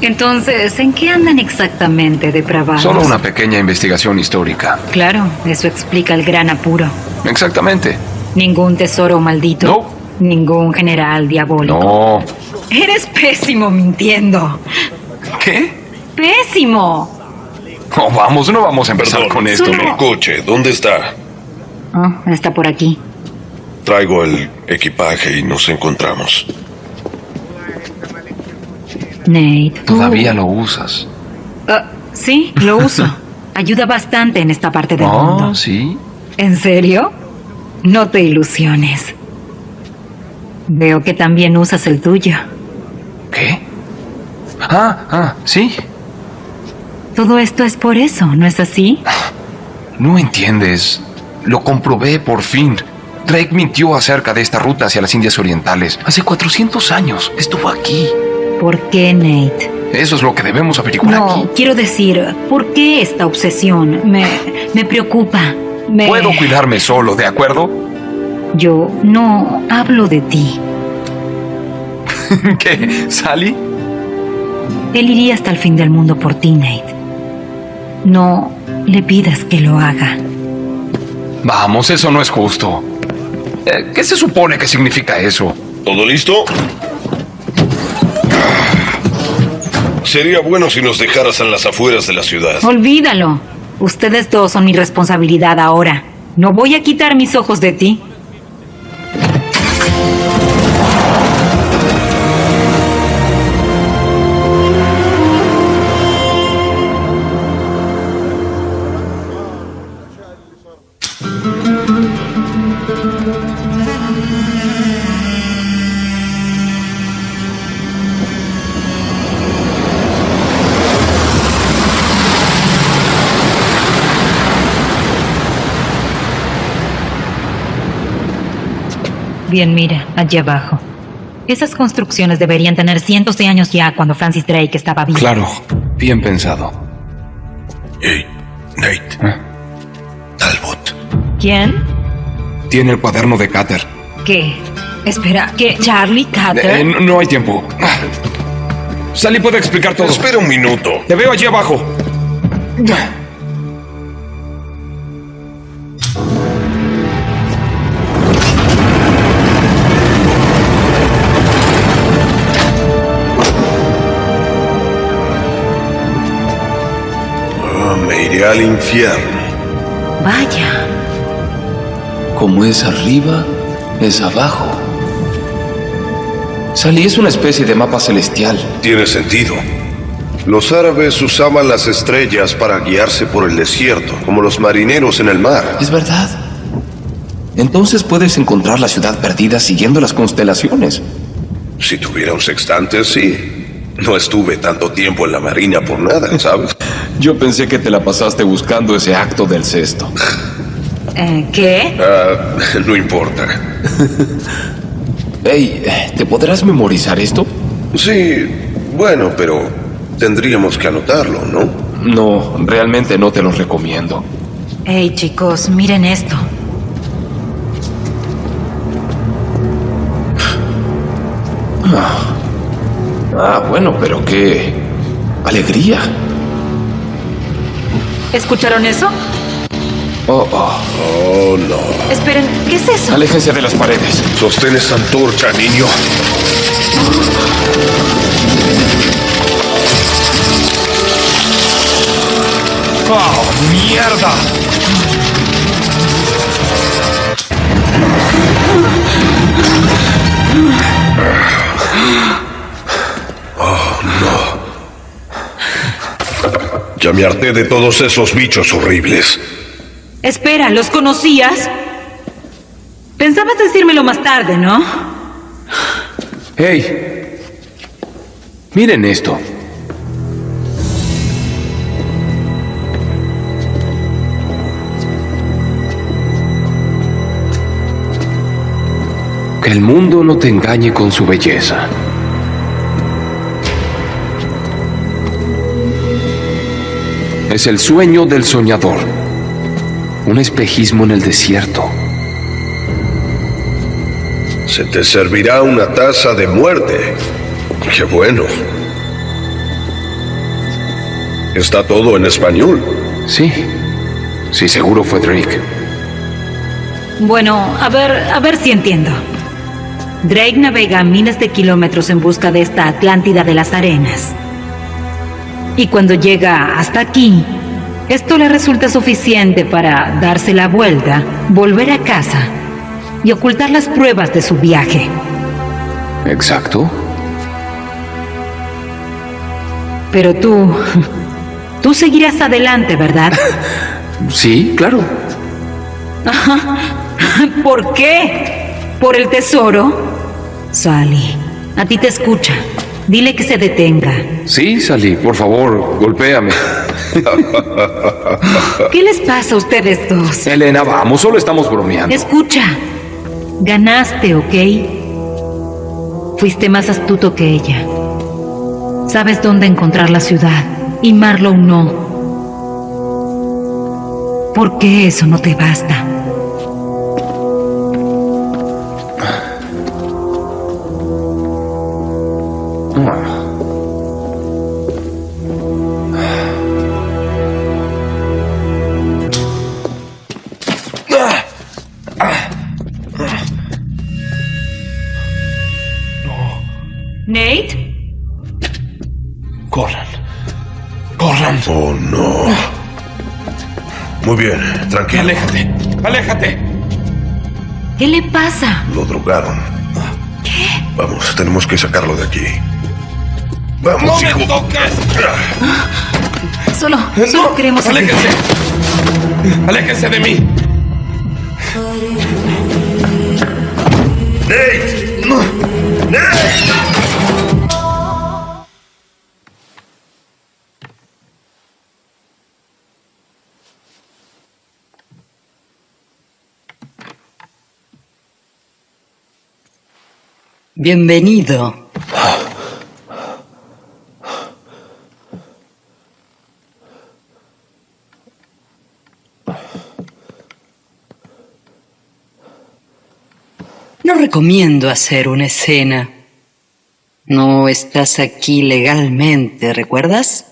Entonces, ¿en qué andan exactamente depravados? Solo una pequeña investigación histórica. Claro, eso explica el gran apuro. Exactamente. Ningún tesoro maldito. No. Ningún general diabólico. No. Eres pésimo mintiendo. ¿Qué? ¡Pésimo! Oh, vamos, no vamos a empezar Perdón. con esto. Solo- El coche, ¿dónde está? Ah, está por aquí. Traigo el equipaje y nos encontramos. Nate. tú- Todavía lo usas. Ah, sí, lo uso. Ayuda bastante en esta parte del Oh, mundo. sí. ¿En serio? No te ilusiones. Veo que también usas el tuyo. ¿Qué? Ah, ah, sí. Todo esto es por eso, ¿no es así? No entiendes. Lo comprobé por fin. Drake mintió acerca de esta ruta hacia las Indias Orientales. Hace 400 años. Estuvo aquí. ¿Por qué, Nate? Eso es lo que debemos averiguar No, aquí. quiero decir, ¿por qué esta obsesión? Me, me preocupa. Me... Puedo cuidarme solo, ¿de acuerdo? Yo no hablo de ti. ¿Qué? ¿Sally? Él iría hasta el fin del mundo por ti, Nate. No le pidas que lo haga. Vamos, eso no es justo. Eh, ¿Qué se supone que significa eso? ¿Todo listo? Sería bueno si nos dejaras en las afueras de la ciudad. Olvídalo. Ustedes dos son mi responsabilidad ahora. No voy a quitar mis ojos de ti. Bien, mira, allí abajo. Esas construcciones deberían tener cientos de años ya cuando Francis Drake estaba vivo. Claro, bien pensado. Hey, Nate. ¿Eh? Talbot. ¿Quién? Tiene el cuaderno de Cater. ¿Qué? Espera, ¿qué? ¿Charlie Carter? Eh, no, no hay tiempo. Ah. Sally puede explicar todo. Espera un minuto. Te veo allí abajo. Me iré al infierno. Vaya. Como es arriba, es abajo. Sally es una especie de mapa celestial. Tiene sentido. Los árabes usaban las estrellas para guiarse por el desierto, como los marineros en el mar. Es verdad. Entonces puedes encontrar la ciudad perdida siguiendo las constelaciones. Si tuviera un sextante, sí. No estuve tanto tiempo en la marina por nada, ¿sabes? Yo pensé que te la pasaste buscando ese acto del cesto. Eh, ¿Qué? Ah, no importa. Hey, ¿te podrás memorizar esto? Sí, bueno, pero tendríamos que anotarlo, ¿no? No, realmente no te lo recomiendo. Hey, chicos, miren esto. Ah, bueno, pero qué alegría. ¿Escucharon eso? Oh, oh. Oh, no. Esperen, ¿qué es eso? Aléjense de las paredes. Sostén esa antorcha, niño. ¡Oh, mierda! Ya me harté de todos esos bichos horribles. Espera, ¿los conocías? Pensabas decírmelo más tarde, ¿no? Hey, miren esto. Que el mundo no te engañe con su belleza. Es el sueño del soñador. Un espejismo en el desierto. Se te servirá una taza de muerte. Qué bueno. Está todo en español. Sí. Sí, seguro fue Drake. Bueno, a ver, a ver si entiendo. Drake navega miles de kilómetros en busca de esta Atlántida de las Arenas. Y cuando llega hasta aquí, esto le resulta suficiente para darse la vuelta, volver a casa y ocultar las pruebas de su viaje. Exacto. Pero tú... Tú seguirás adelante, ¿verdad? Sí, claro. ¿Por qué? ¿Por el tesoro? Sally, a ti te escucha. Dile que se detenga. Sí, Sally, por favor, golpéame. ¿Qué les pasa a ustedes dos? Elena, vamos, solo estamos bromeando. Escucha. Ganaste, ¿ok? Fuiste más astuto que ella. Sabes dónde encontrar la ciudad. Y Marlowe no. ¿Por qué eso no te basta? Bien, tranquilo. Aléjate. Aléjate. ¿Qué le pasa? Lo drogaron. ¿Qué? Vamos, tenemos que sacarlo de aquí. Vamos, ¡No hijo. me toques! Solo, solo queremos... ¡Aléjense! ¡Aléjense de mí! ¡Nate! ¡Nate! Bienvenido. No recomiendo hacer una escena. No estás aquí legalmente, ¿recuerdas?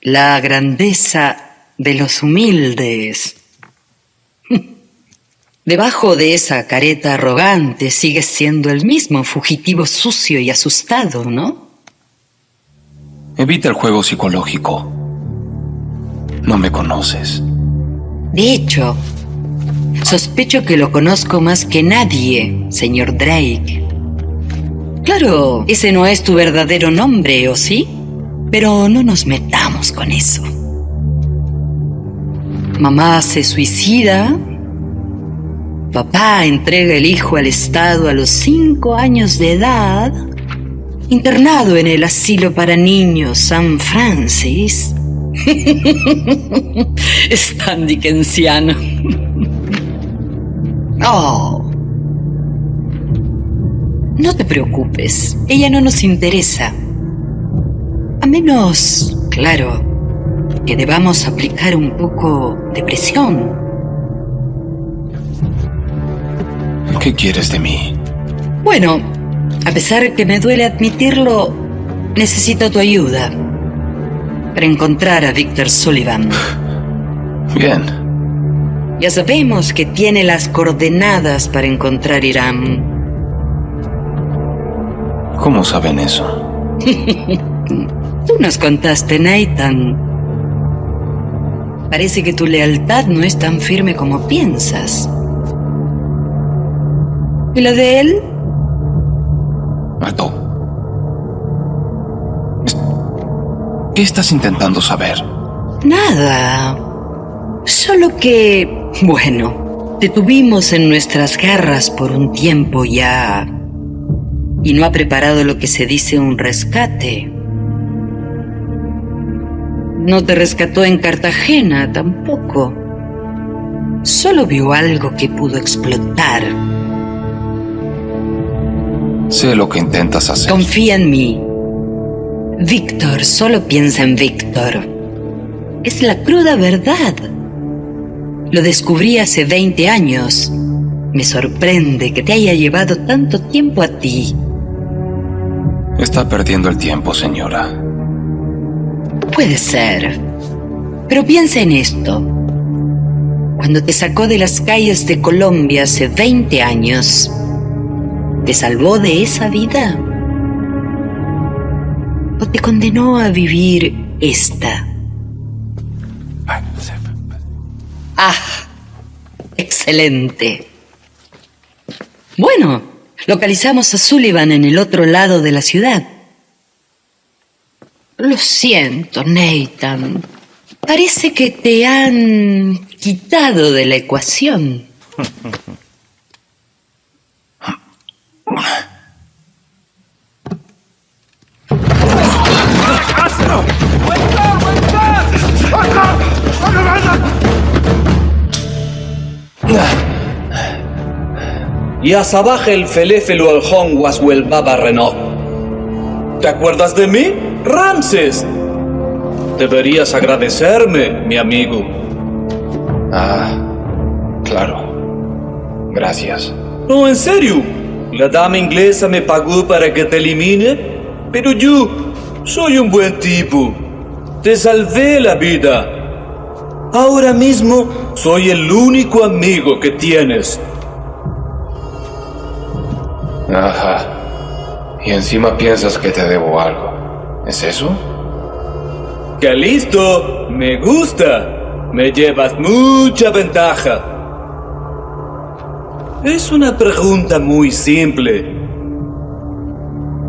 La grandeza de los humildes. Debajo de esa careta arrogante sigues siendo el mismo fugitivo sucio y asustado, ¿no? Evita el juego psicológico. No me conoces. De hecho, sospecho que lo conozco más que nadie, señor Drake. Claro, ese no es tu verdadero nombre, ¿o sí? Pero no nos metamos con eso. Mamá se suicida. Papá entrega el hijo al Estado a los cinco años de edad. Internado en el asilo para niños San Francis. es tan dickensiano. Oh. No te preocupes, ella no nos interesa. A menos, claro, que debamos aplicar un poco de presión. ¿Qué quieres de mí? Bueno, a pesar que me duele admitirlo, necesito tu ayuda para encontrar a Victor Sullivan. Bien. Ya sabemos que tiene las coordenadas para encontrar Irán. ¿Cómo saben eso? Tú nos contaste, Nathan. Parece que tu lealtad no es tan firme como piensas. ¿Y la de él? Alto. ¿Qué estás intentando saber? Nada. Solo que, bueno, te tuvimos en nuestras garras por un tiempo ya. Y no ha preparado lo que se dice un rescate. No te rescató en Cartagena tampoco. Solo vio algo que pudo explotar. Sé lo que intentas hacer. Confía en mí. Víctor solo piensa en Víctor. Es la cruda verdad. Lo descubrí hace 20 años. Me sorprende que te haya llevado tanto tiempo a ti. Está perdiendo el tiempo, señora. Puede ser. Pero piensa en esto. Cuando te sacó de las calles de Colombia hace 20 años, ¿te salvó de esa vida? ¿O te condenó a vivir esta? Ah, excelente. Bueno, localizamos a Sullivan en el otro lado de la ciudad. Lo siento, Nathan. Parece que te han quitado de la ecuación. Yasabaje el feléfelo al Waswell Baba Renault. ¿Te acuerdas de mí? ¡Ramses! Deberías agradecerme, mi amigo. Ah, claro. Gracias. No, en serio. La dama inglesa me pagó para que te elimine, pero yo soy un buen tipo. Te salvé la vida. Ahora mismo soy el único amigo que tienes. Ajá. Y encima piensas que te debo algo. ¿Es eso? ¡Que listo! Me gusta. Me llevas mucha ventaja. Es una pregunta muy simple.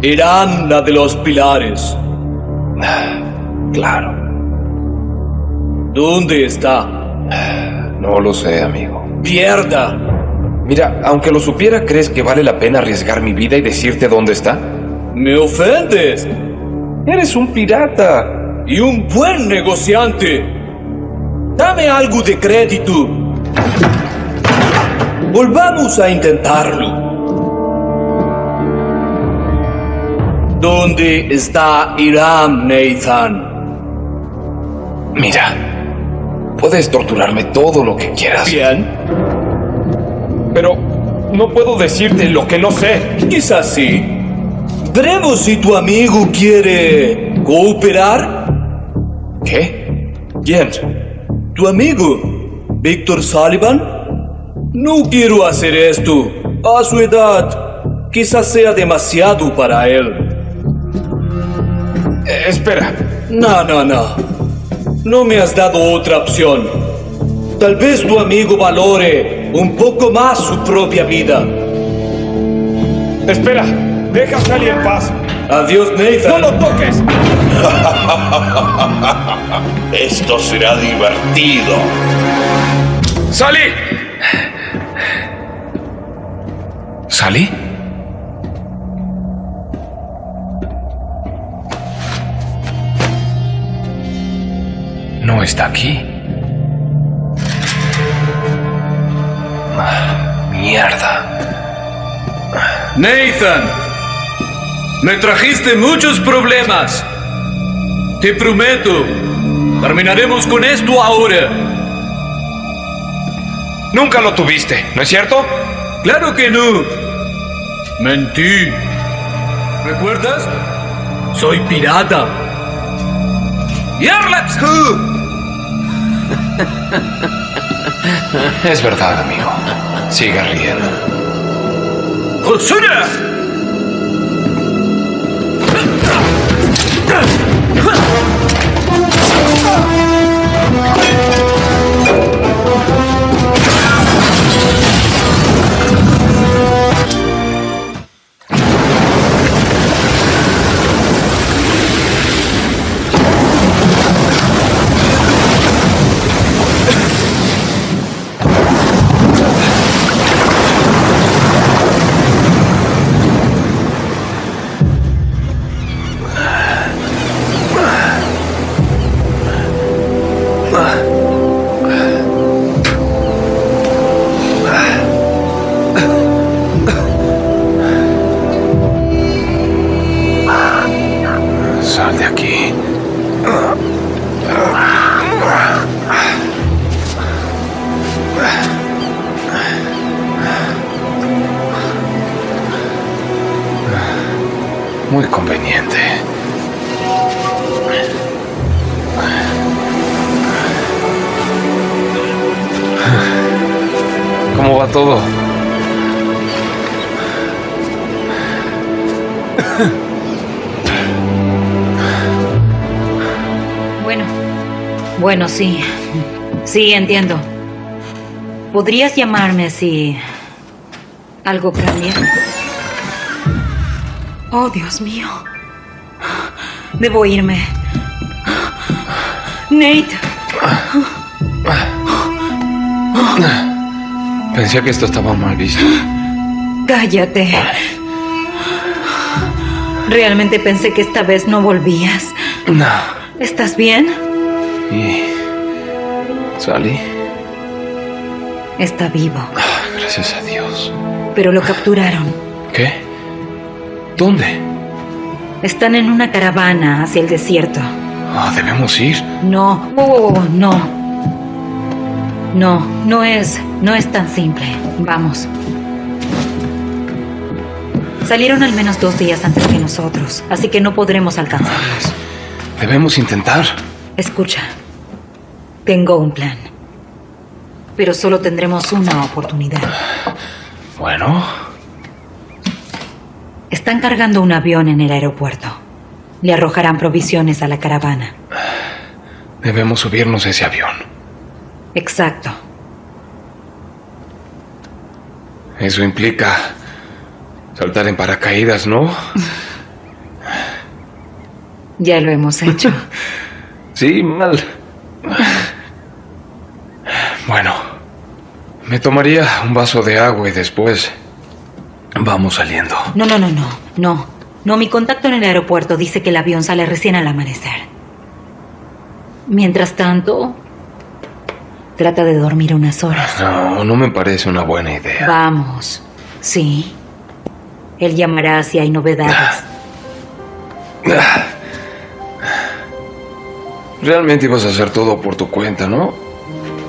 Irán la de los pilares. Claro. ¿Dónde está? No lo sé, amigo. ¡Pierda! Mira, aunque lo supiera, ¿crees que vale la pena arriesgar mi vida y decirte dónde está? ¡Me ofendes! Eres un pirata. Y un buen negociante. Dame algo de crédito. Volvamos a intentarlo. ¿Dónde está Irán, Nathan? Mira, puedes torturarme todo lo que quieras. Bien. Pero no puedo decirte lo que no sé. Quizás sí. Veremos si tu amigo quiere cooperar. ¿Qué? ¿Quién? Tu amigo, Víctor Sullivan. No quiero hacer esto. A su edad, quizás sea demasiado para él. Eh, espera. No, no, no. No me has dado otra opción. Tal vez tu amigo valore un poco más su propia vida. Espera, deja a Sally en paz. Adiós, Nathan. ¡No lo toques! Esto será divertido. ¡Sally! ¿Sally? No está aquí. Ah, mierda. Nathan, me trajiste muchos problemas. Te prometo, terminaremos con esto ahora. Nunca lo tuviste, ¿no es cierto? Claro que no. Mentí. ¿Recuerdas? Soy pirata. ¡Yarlaps Es verdad, amigo. Siga riendo. ¡Jotsuna! bueno, sí. Sí, entiendo. ¿Podrías llamarme si algo cambia? Oh, Dios mío. Debo irme. Nate. Pensé que esto estaba mal visto. Cállate. Realmente pensé que esta vez no volvías. No. ¿Estás bien? ¿Y Sally? Está vivo, Gracias a Dios. pero lo capturaron. ¿Qué? ¿Dónde? Están en una caravana hacia el desierto. Ah, debemos ir. No, oh, no. No, no es, no es tan simple. Vamos. Salieron al menos dos días antes que nosotros, así que no podremos alcanzarlos. Debemos intentar. Escucha, tengo un plan. Pero solo tendremos una oportunidad. Bueno. Están cargando un avión en el aeropuerto. Le arrojarán provisiones a la caravana. Debemos subirnos a ese avión. Exacto. Eso implica saltar en paracaídas, ¿no? Ya lo hemos hecho. sí, mal. Bueno, me tomaría un vaso de agua y después vamos saliendo. No, no, no, no, no. No, mi contacto en el aeropuerto dice que el avión sale recién al amanecer. Mientras tanto, trata de dormir unas horas. No, no me parece una buena idea. Vamos. Sí. Él llamará si hay novedades. Realmente ibas a hacer todo por tu cuenta, ¿no?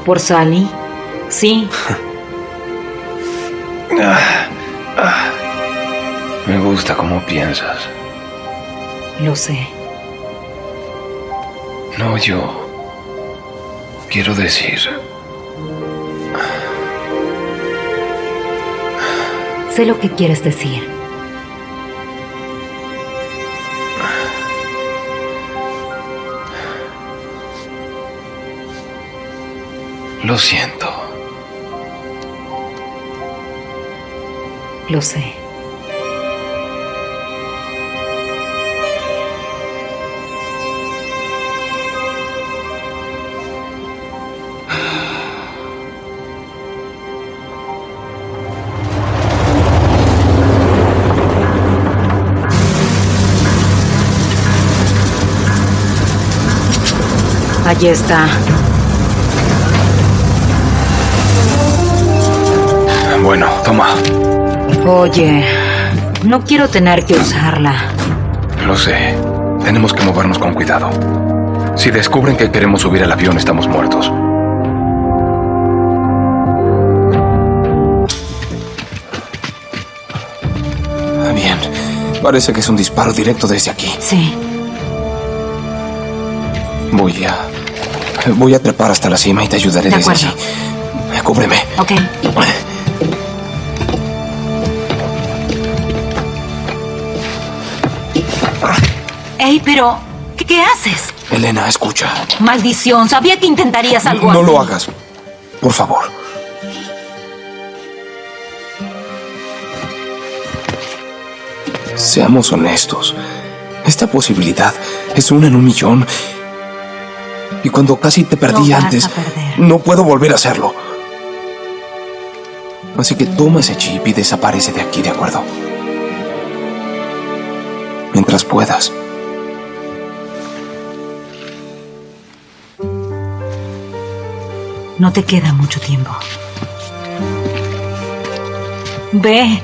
¿Por Sally? Sí. Me gusta cómo piensas. Lo sé. No, yo... Quiero decir... Sé lo que quieres decir. Lo siento. Lo sé. Allí está. Bueno, toma. Oye, no quiero tener que usarla. Lo sé. Tenemos que movernos con cuidado. Si descubren que queremos subir al avión, estamos muertos. Bien. Parece que es un disparo directo desde aquí. Sí. Voy a... Voy a trepar hasta la cima y te ayudaré De desde acuerdo. allí. Cúbreme. Ok. Pero... ¿Qué, qué haces? Elena, escucha. Maldición, sabía que intentarías algo no así. lo hagas. Por favor. Seamos honestos. Esta posibilidad es una en un millón. Y cuando casi te perdí No antes, no puedo volver a hacerlo. Así que toma ese chip y desaparece de aquí, ¿de acuerdo? Mientras puedas. No te queda mucho tiempo. Ve.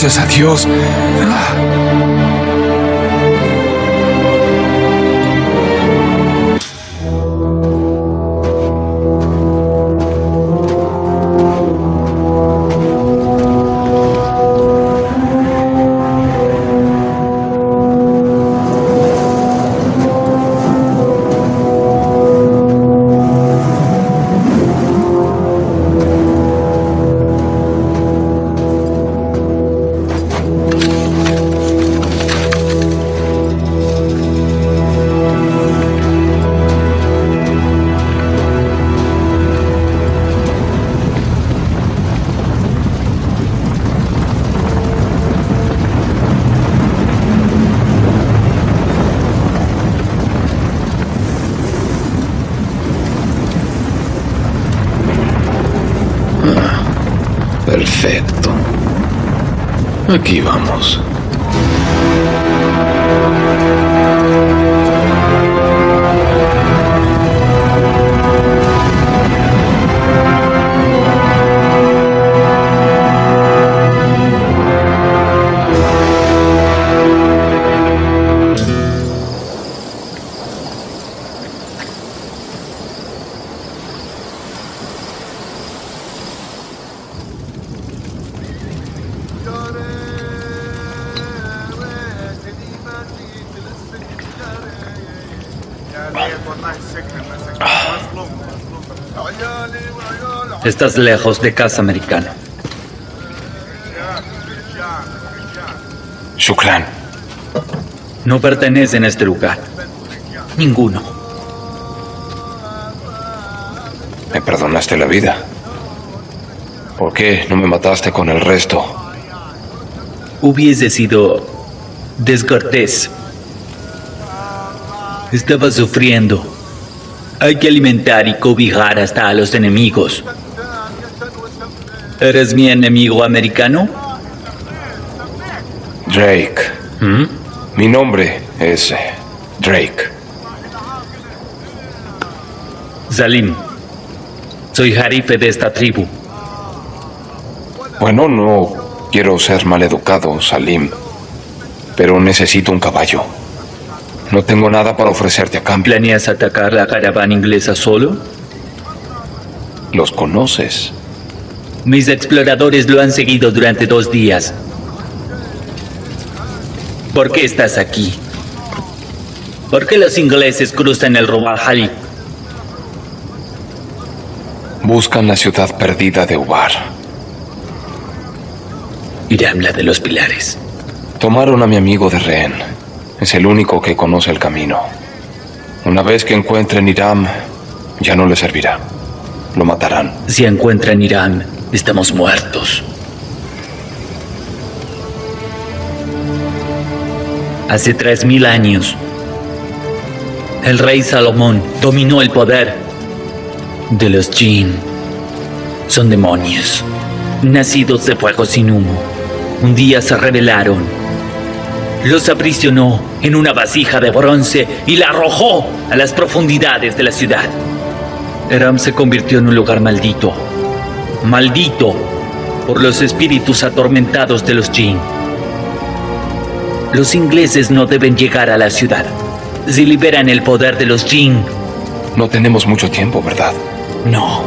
Gracias a Dios. Perfecto. Aquí vamos. Estás lejos de casa americana. Shukran. No pertenecen a este lugar. Ninguno. Me perdonaste la vida. ¿Por qué no me mataste con el resto? Hubiese sido descortés. Estaba sufriendo. Hay que alimentar y cobijar hasta a los enemigos. ¿Eres mi enemigo americano? Drake. Mi nombre es Drake. Salim. Soy jarife de esta tribu. Bueno, no quiero ser maleducado, Salim. Pero necesito un caballo. No tengo nada para ofrecerte a cambio. ¿Planeas atacar la caravana inglesa solo? Los conoces. Mis exploradores lo han seguido durante dos días. ¿Por qué estás aquí? ¿Por qué los ingleses cruzan el Rubal Buscan la ciudad perdida de Ubar. Irán la de los pilares. Tomaron a mi amigo de rehén. Es el único que conoce el camino. Una vez que encuentren Irán, ya no le servirá. Lo matarán. Si encuentran Irán, estamos muertos. Hace tres mil años, el rey Salomón dominó el poder de los jinn. Son demonios, nacidos de fuego sin humo. Un día se rebelaron. Los aprisionó en una vasija de bronce y la arrojó a las profundidades de la ciudad. Eram se convirtió en un lugar maldito. Maldito por los espíritus atormentados de los jinn. Los ingleses no deben llegar a la ciudad. Si liberan el poder de los jinn... No tenemos mucho tiempo, ¿verdad? No.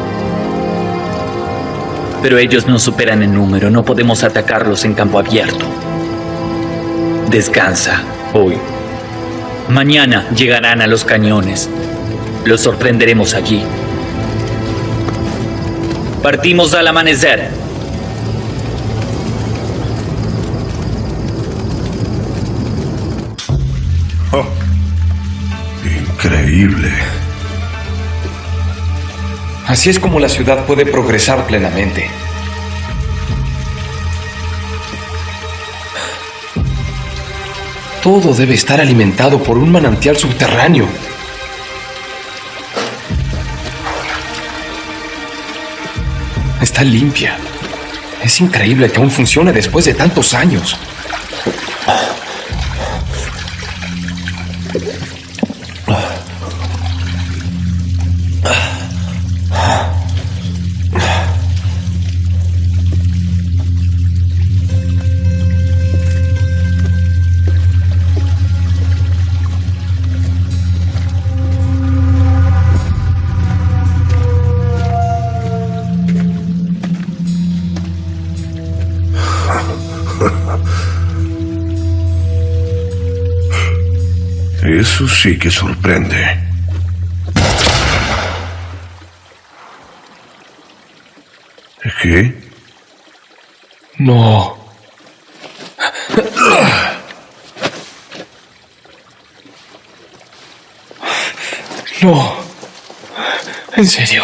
Pero ellos nos superan en número. No podemos atacarlos en campo abierto. Descansa hoy. Mañana llegarán a los cañones. Los sorprenderemos allí. Partimos al amanecer. Oh, increíble. Así es como la ciudad puede progresar plenamente. Todo debe estar alimentado por un manantial subterráneo. Limpia. Es increíble que aún funcione después de tantos años. Sí que sorprende. ¿Qué? No. No. En serio.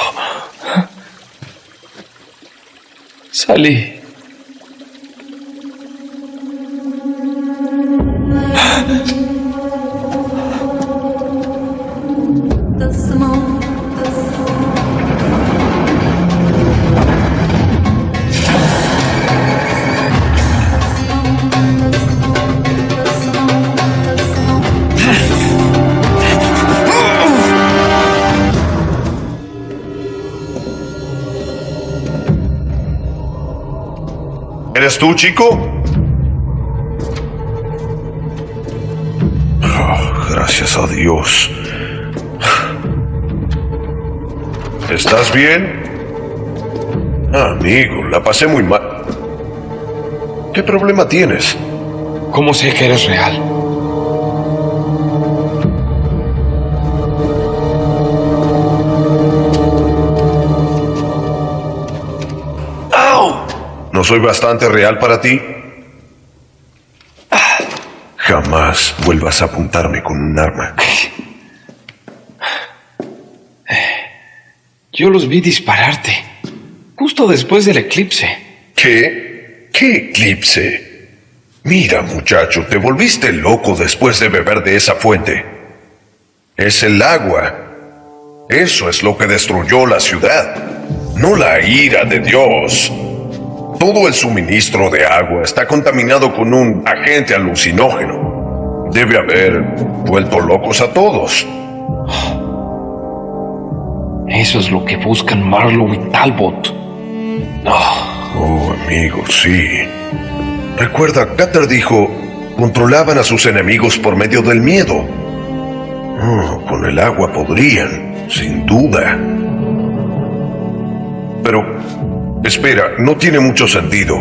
Salí. ¿Eres tú, chico? Oh, gracias a Dios. ¿Estás bien? Ah, amigo, la pasé muy mal. ¿Qué problema tienes? ¿Cómo sé que eres real? ¿No soy bastante real para ti? Jamás vuelvas a apuntarme con un arma. Yo los vi dispararte. Justo después del eclipse. ¿Qué? ¿Qué eclipse? Mira, muchacho, te volviste loco después de beber de esa fuente. Es el agua. Eso es lo que destruyó la ciudad, no la ira de Dios. Todo el suministro de agua está contaminado con un agente alucinógeno. Debe haber vuelto locos a todos. Eso es lo que buscan Marlowe y Talbot. Oh, amigo, sí. Recuerda, Cutter dijo, controlaban a sus enemigos por medio del miedo. Oh, con el agua podrían, sin duda. Pero, espera, no tiene mucho sentido.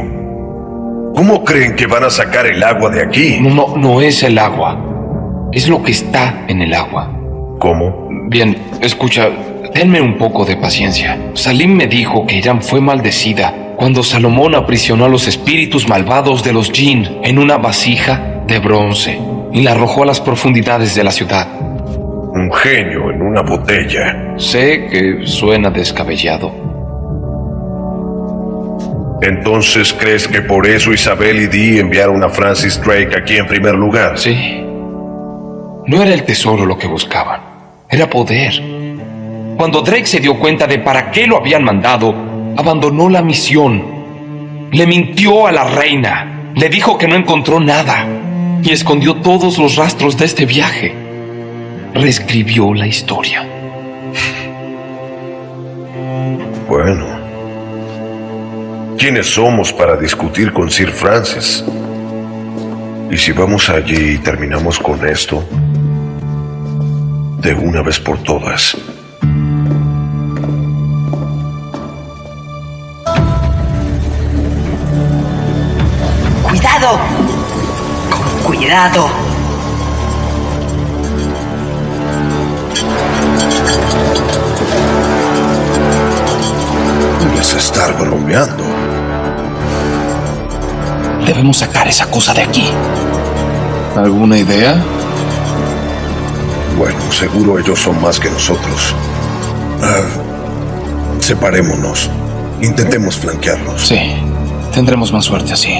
¿Cómo creen que van a sacar el agua de aquí? No, no, no es el agua. Es lo que está en el agua. ¿Cómo? Bien, escucha, denme un poco de paciencia. Salim me dijo que Irán fue maldecida cuando Salomón aprisionó a los espíritus malvados de los jinn en una vasija de bronce y la arrojó a las profundidades de la ciudad. Un genio en una botella. Sé que suena descabellado. Entonces, ¿crees que por eso Isabel y Dee enviaron a Francis Drake aquí en primer lugar? Sí. No era el tesoro lo que buscaban, era poder. Cuando Drake se dio cuenta de para qué lo habían mandado, abandonó la misión. Le mintió a la reina, le dijo que no encontró nada y escondió todos los rastros de este viaje. Reescribió la historia. Bueno. ¿Quiénes somos para discutir con Sir Francis? Y si vamos allí y terminamos con esto, de una vez por todas. ¡Cuidado! Con cuidado. Debes estar bromeando. Debemos sacar esa cosa de aquí. ¿Alguna idea? Bueno, seguro ellos son más que nosotros. Ah, separémonos. Intentemos flanquearlos. Sí, tendremos más suerte así.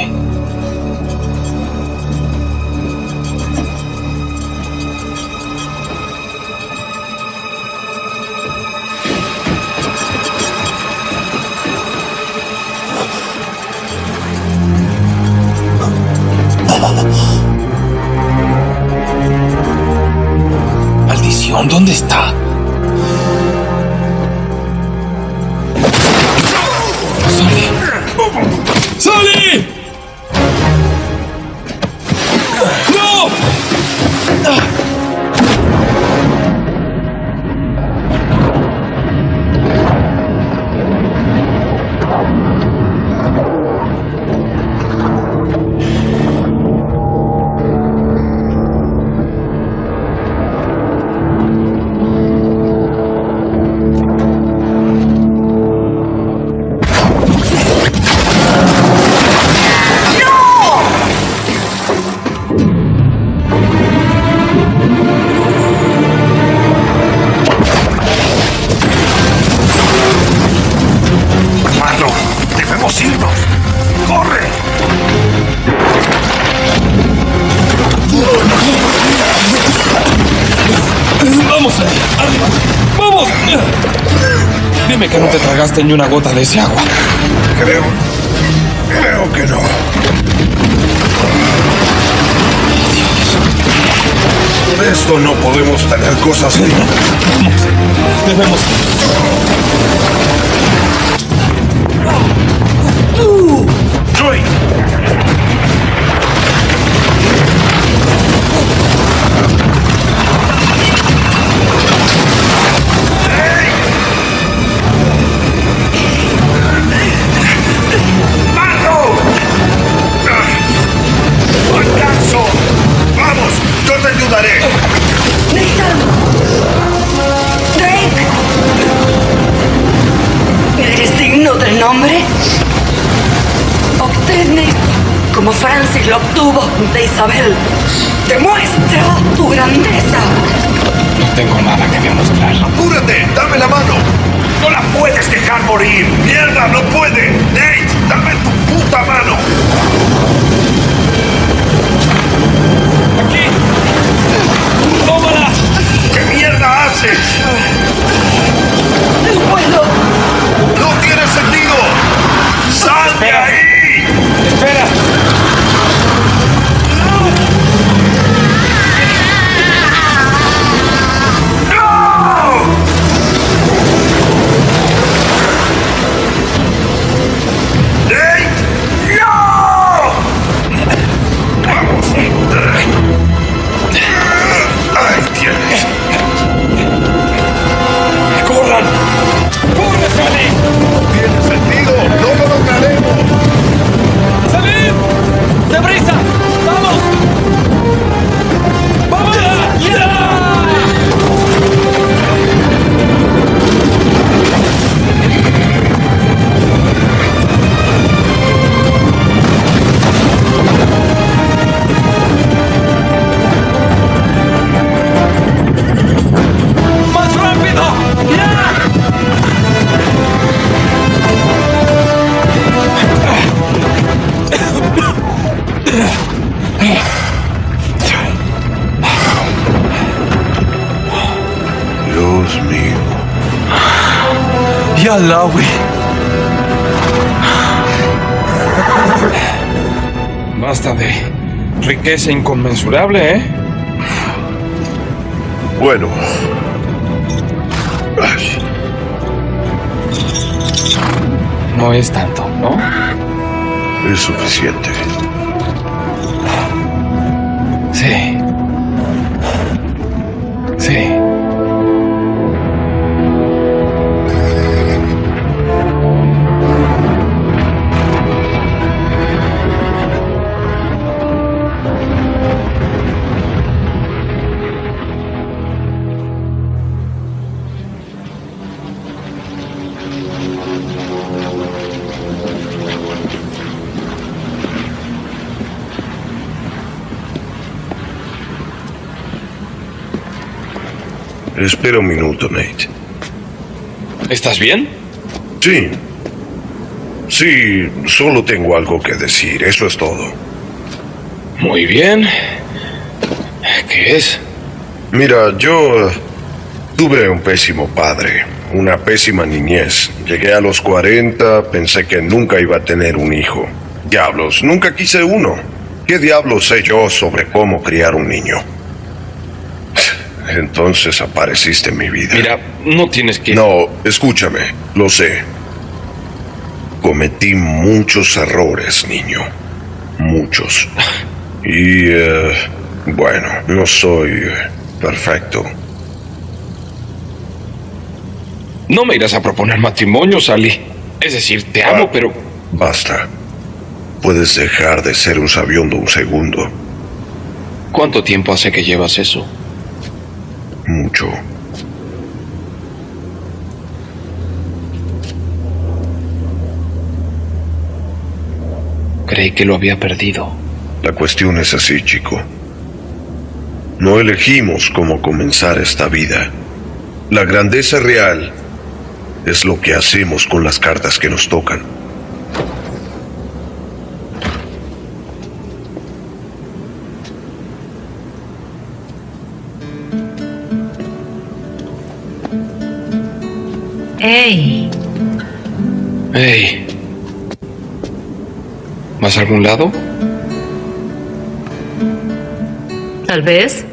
¿Dónde? Una gota de ese agua. Creo. Creo que no. Por esto no podemos tener cosas. Debemos. Riqueza inconmensurable, ¿eh? Bueno. Ay, No es tanto, ¿no? es suficiente. Espera un minuto, Nate. ¿Estás bien? Sí. Sí, solo tengo algo que decir, eso es todo. Muy bien. ¿Qué es? Mira, yo tuve un pésimo padre, una pésima niñez. Llegué a los 40, pensé que nunca iba a tener un hijo. Diablos, nunca quise uno. ¿Qué diablos sé yo sobre cómo criar un niño? Entonces apareciste en mi vida. Mira, no tienes que... No, escúchame, lo sé. Cometí muchos errores, niño. Muchos. Y, eh, bueno, no soy eh, perfecto. No me irás a proponer matrimonio, Sally. Es decir, te amo, Ah, pero... Basta. Puedes dejar de ser un sabiondo un segundo. ¿Cuánto tiempo hace que llevas eso? Mucho. Creí que lo había perdido. La cuestión es así, chico. No elegimos cómo comenzar esta vida. La grandeza real es lo que hacemos con las cartas que nos tocan. Hey, Hey. ¿Vas a algún lado? tal vez.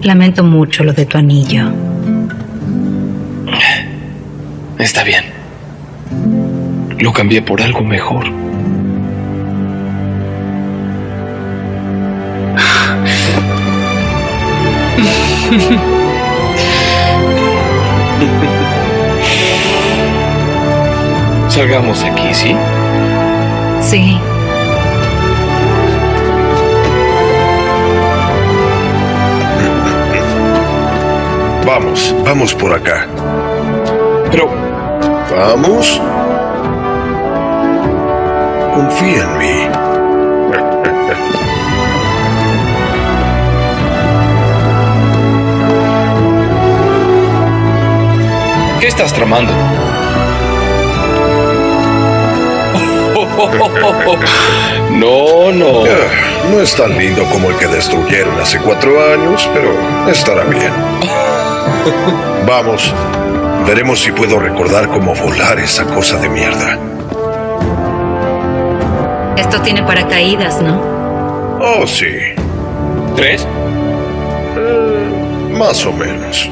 Lamento mucho lo de tu anillo. Está bien. Lo cambié por algo mejor. Salgamos aquí, ¿sí? Sí. Vamos, vamos por acá. Pero... Vamos. Confía en mí. ¿Qué estás tramando? No, no. No es tan lindo como el que destruyeron hace cuatro años, pero estará bien. Vamos. Veremos si puedo recordar cómo volar esa cosa de mierda. Esto tiene paracaídas, ¿no? Oh, sí. ¿Tres? Más o menos.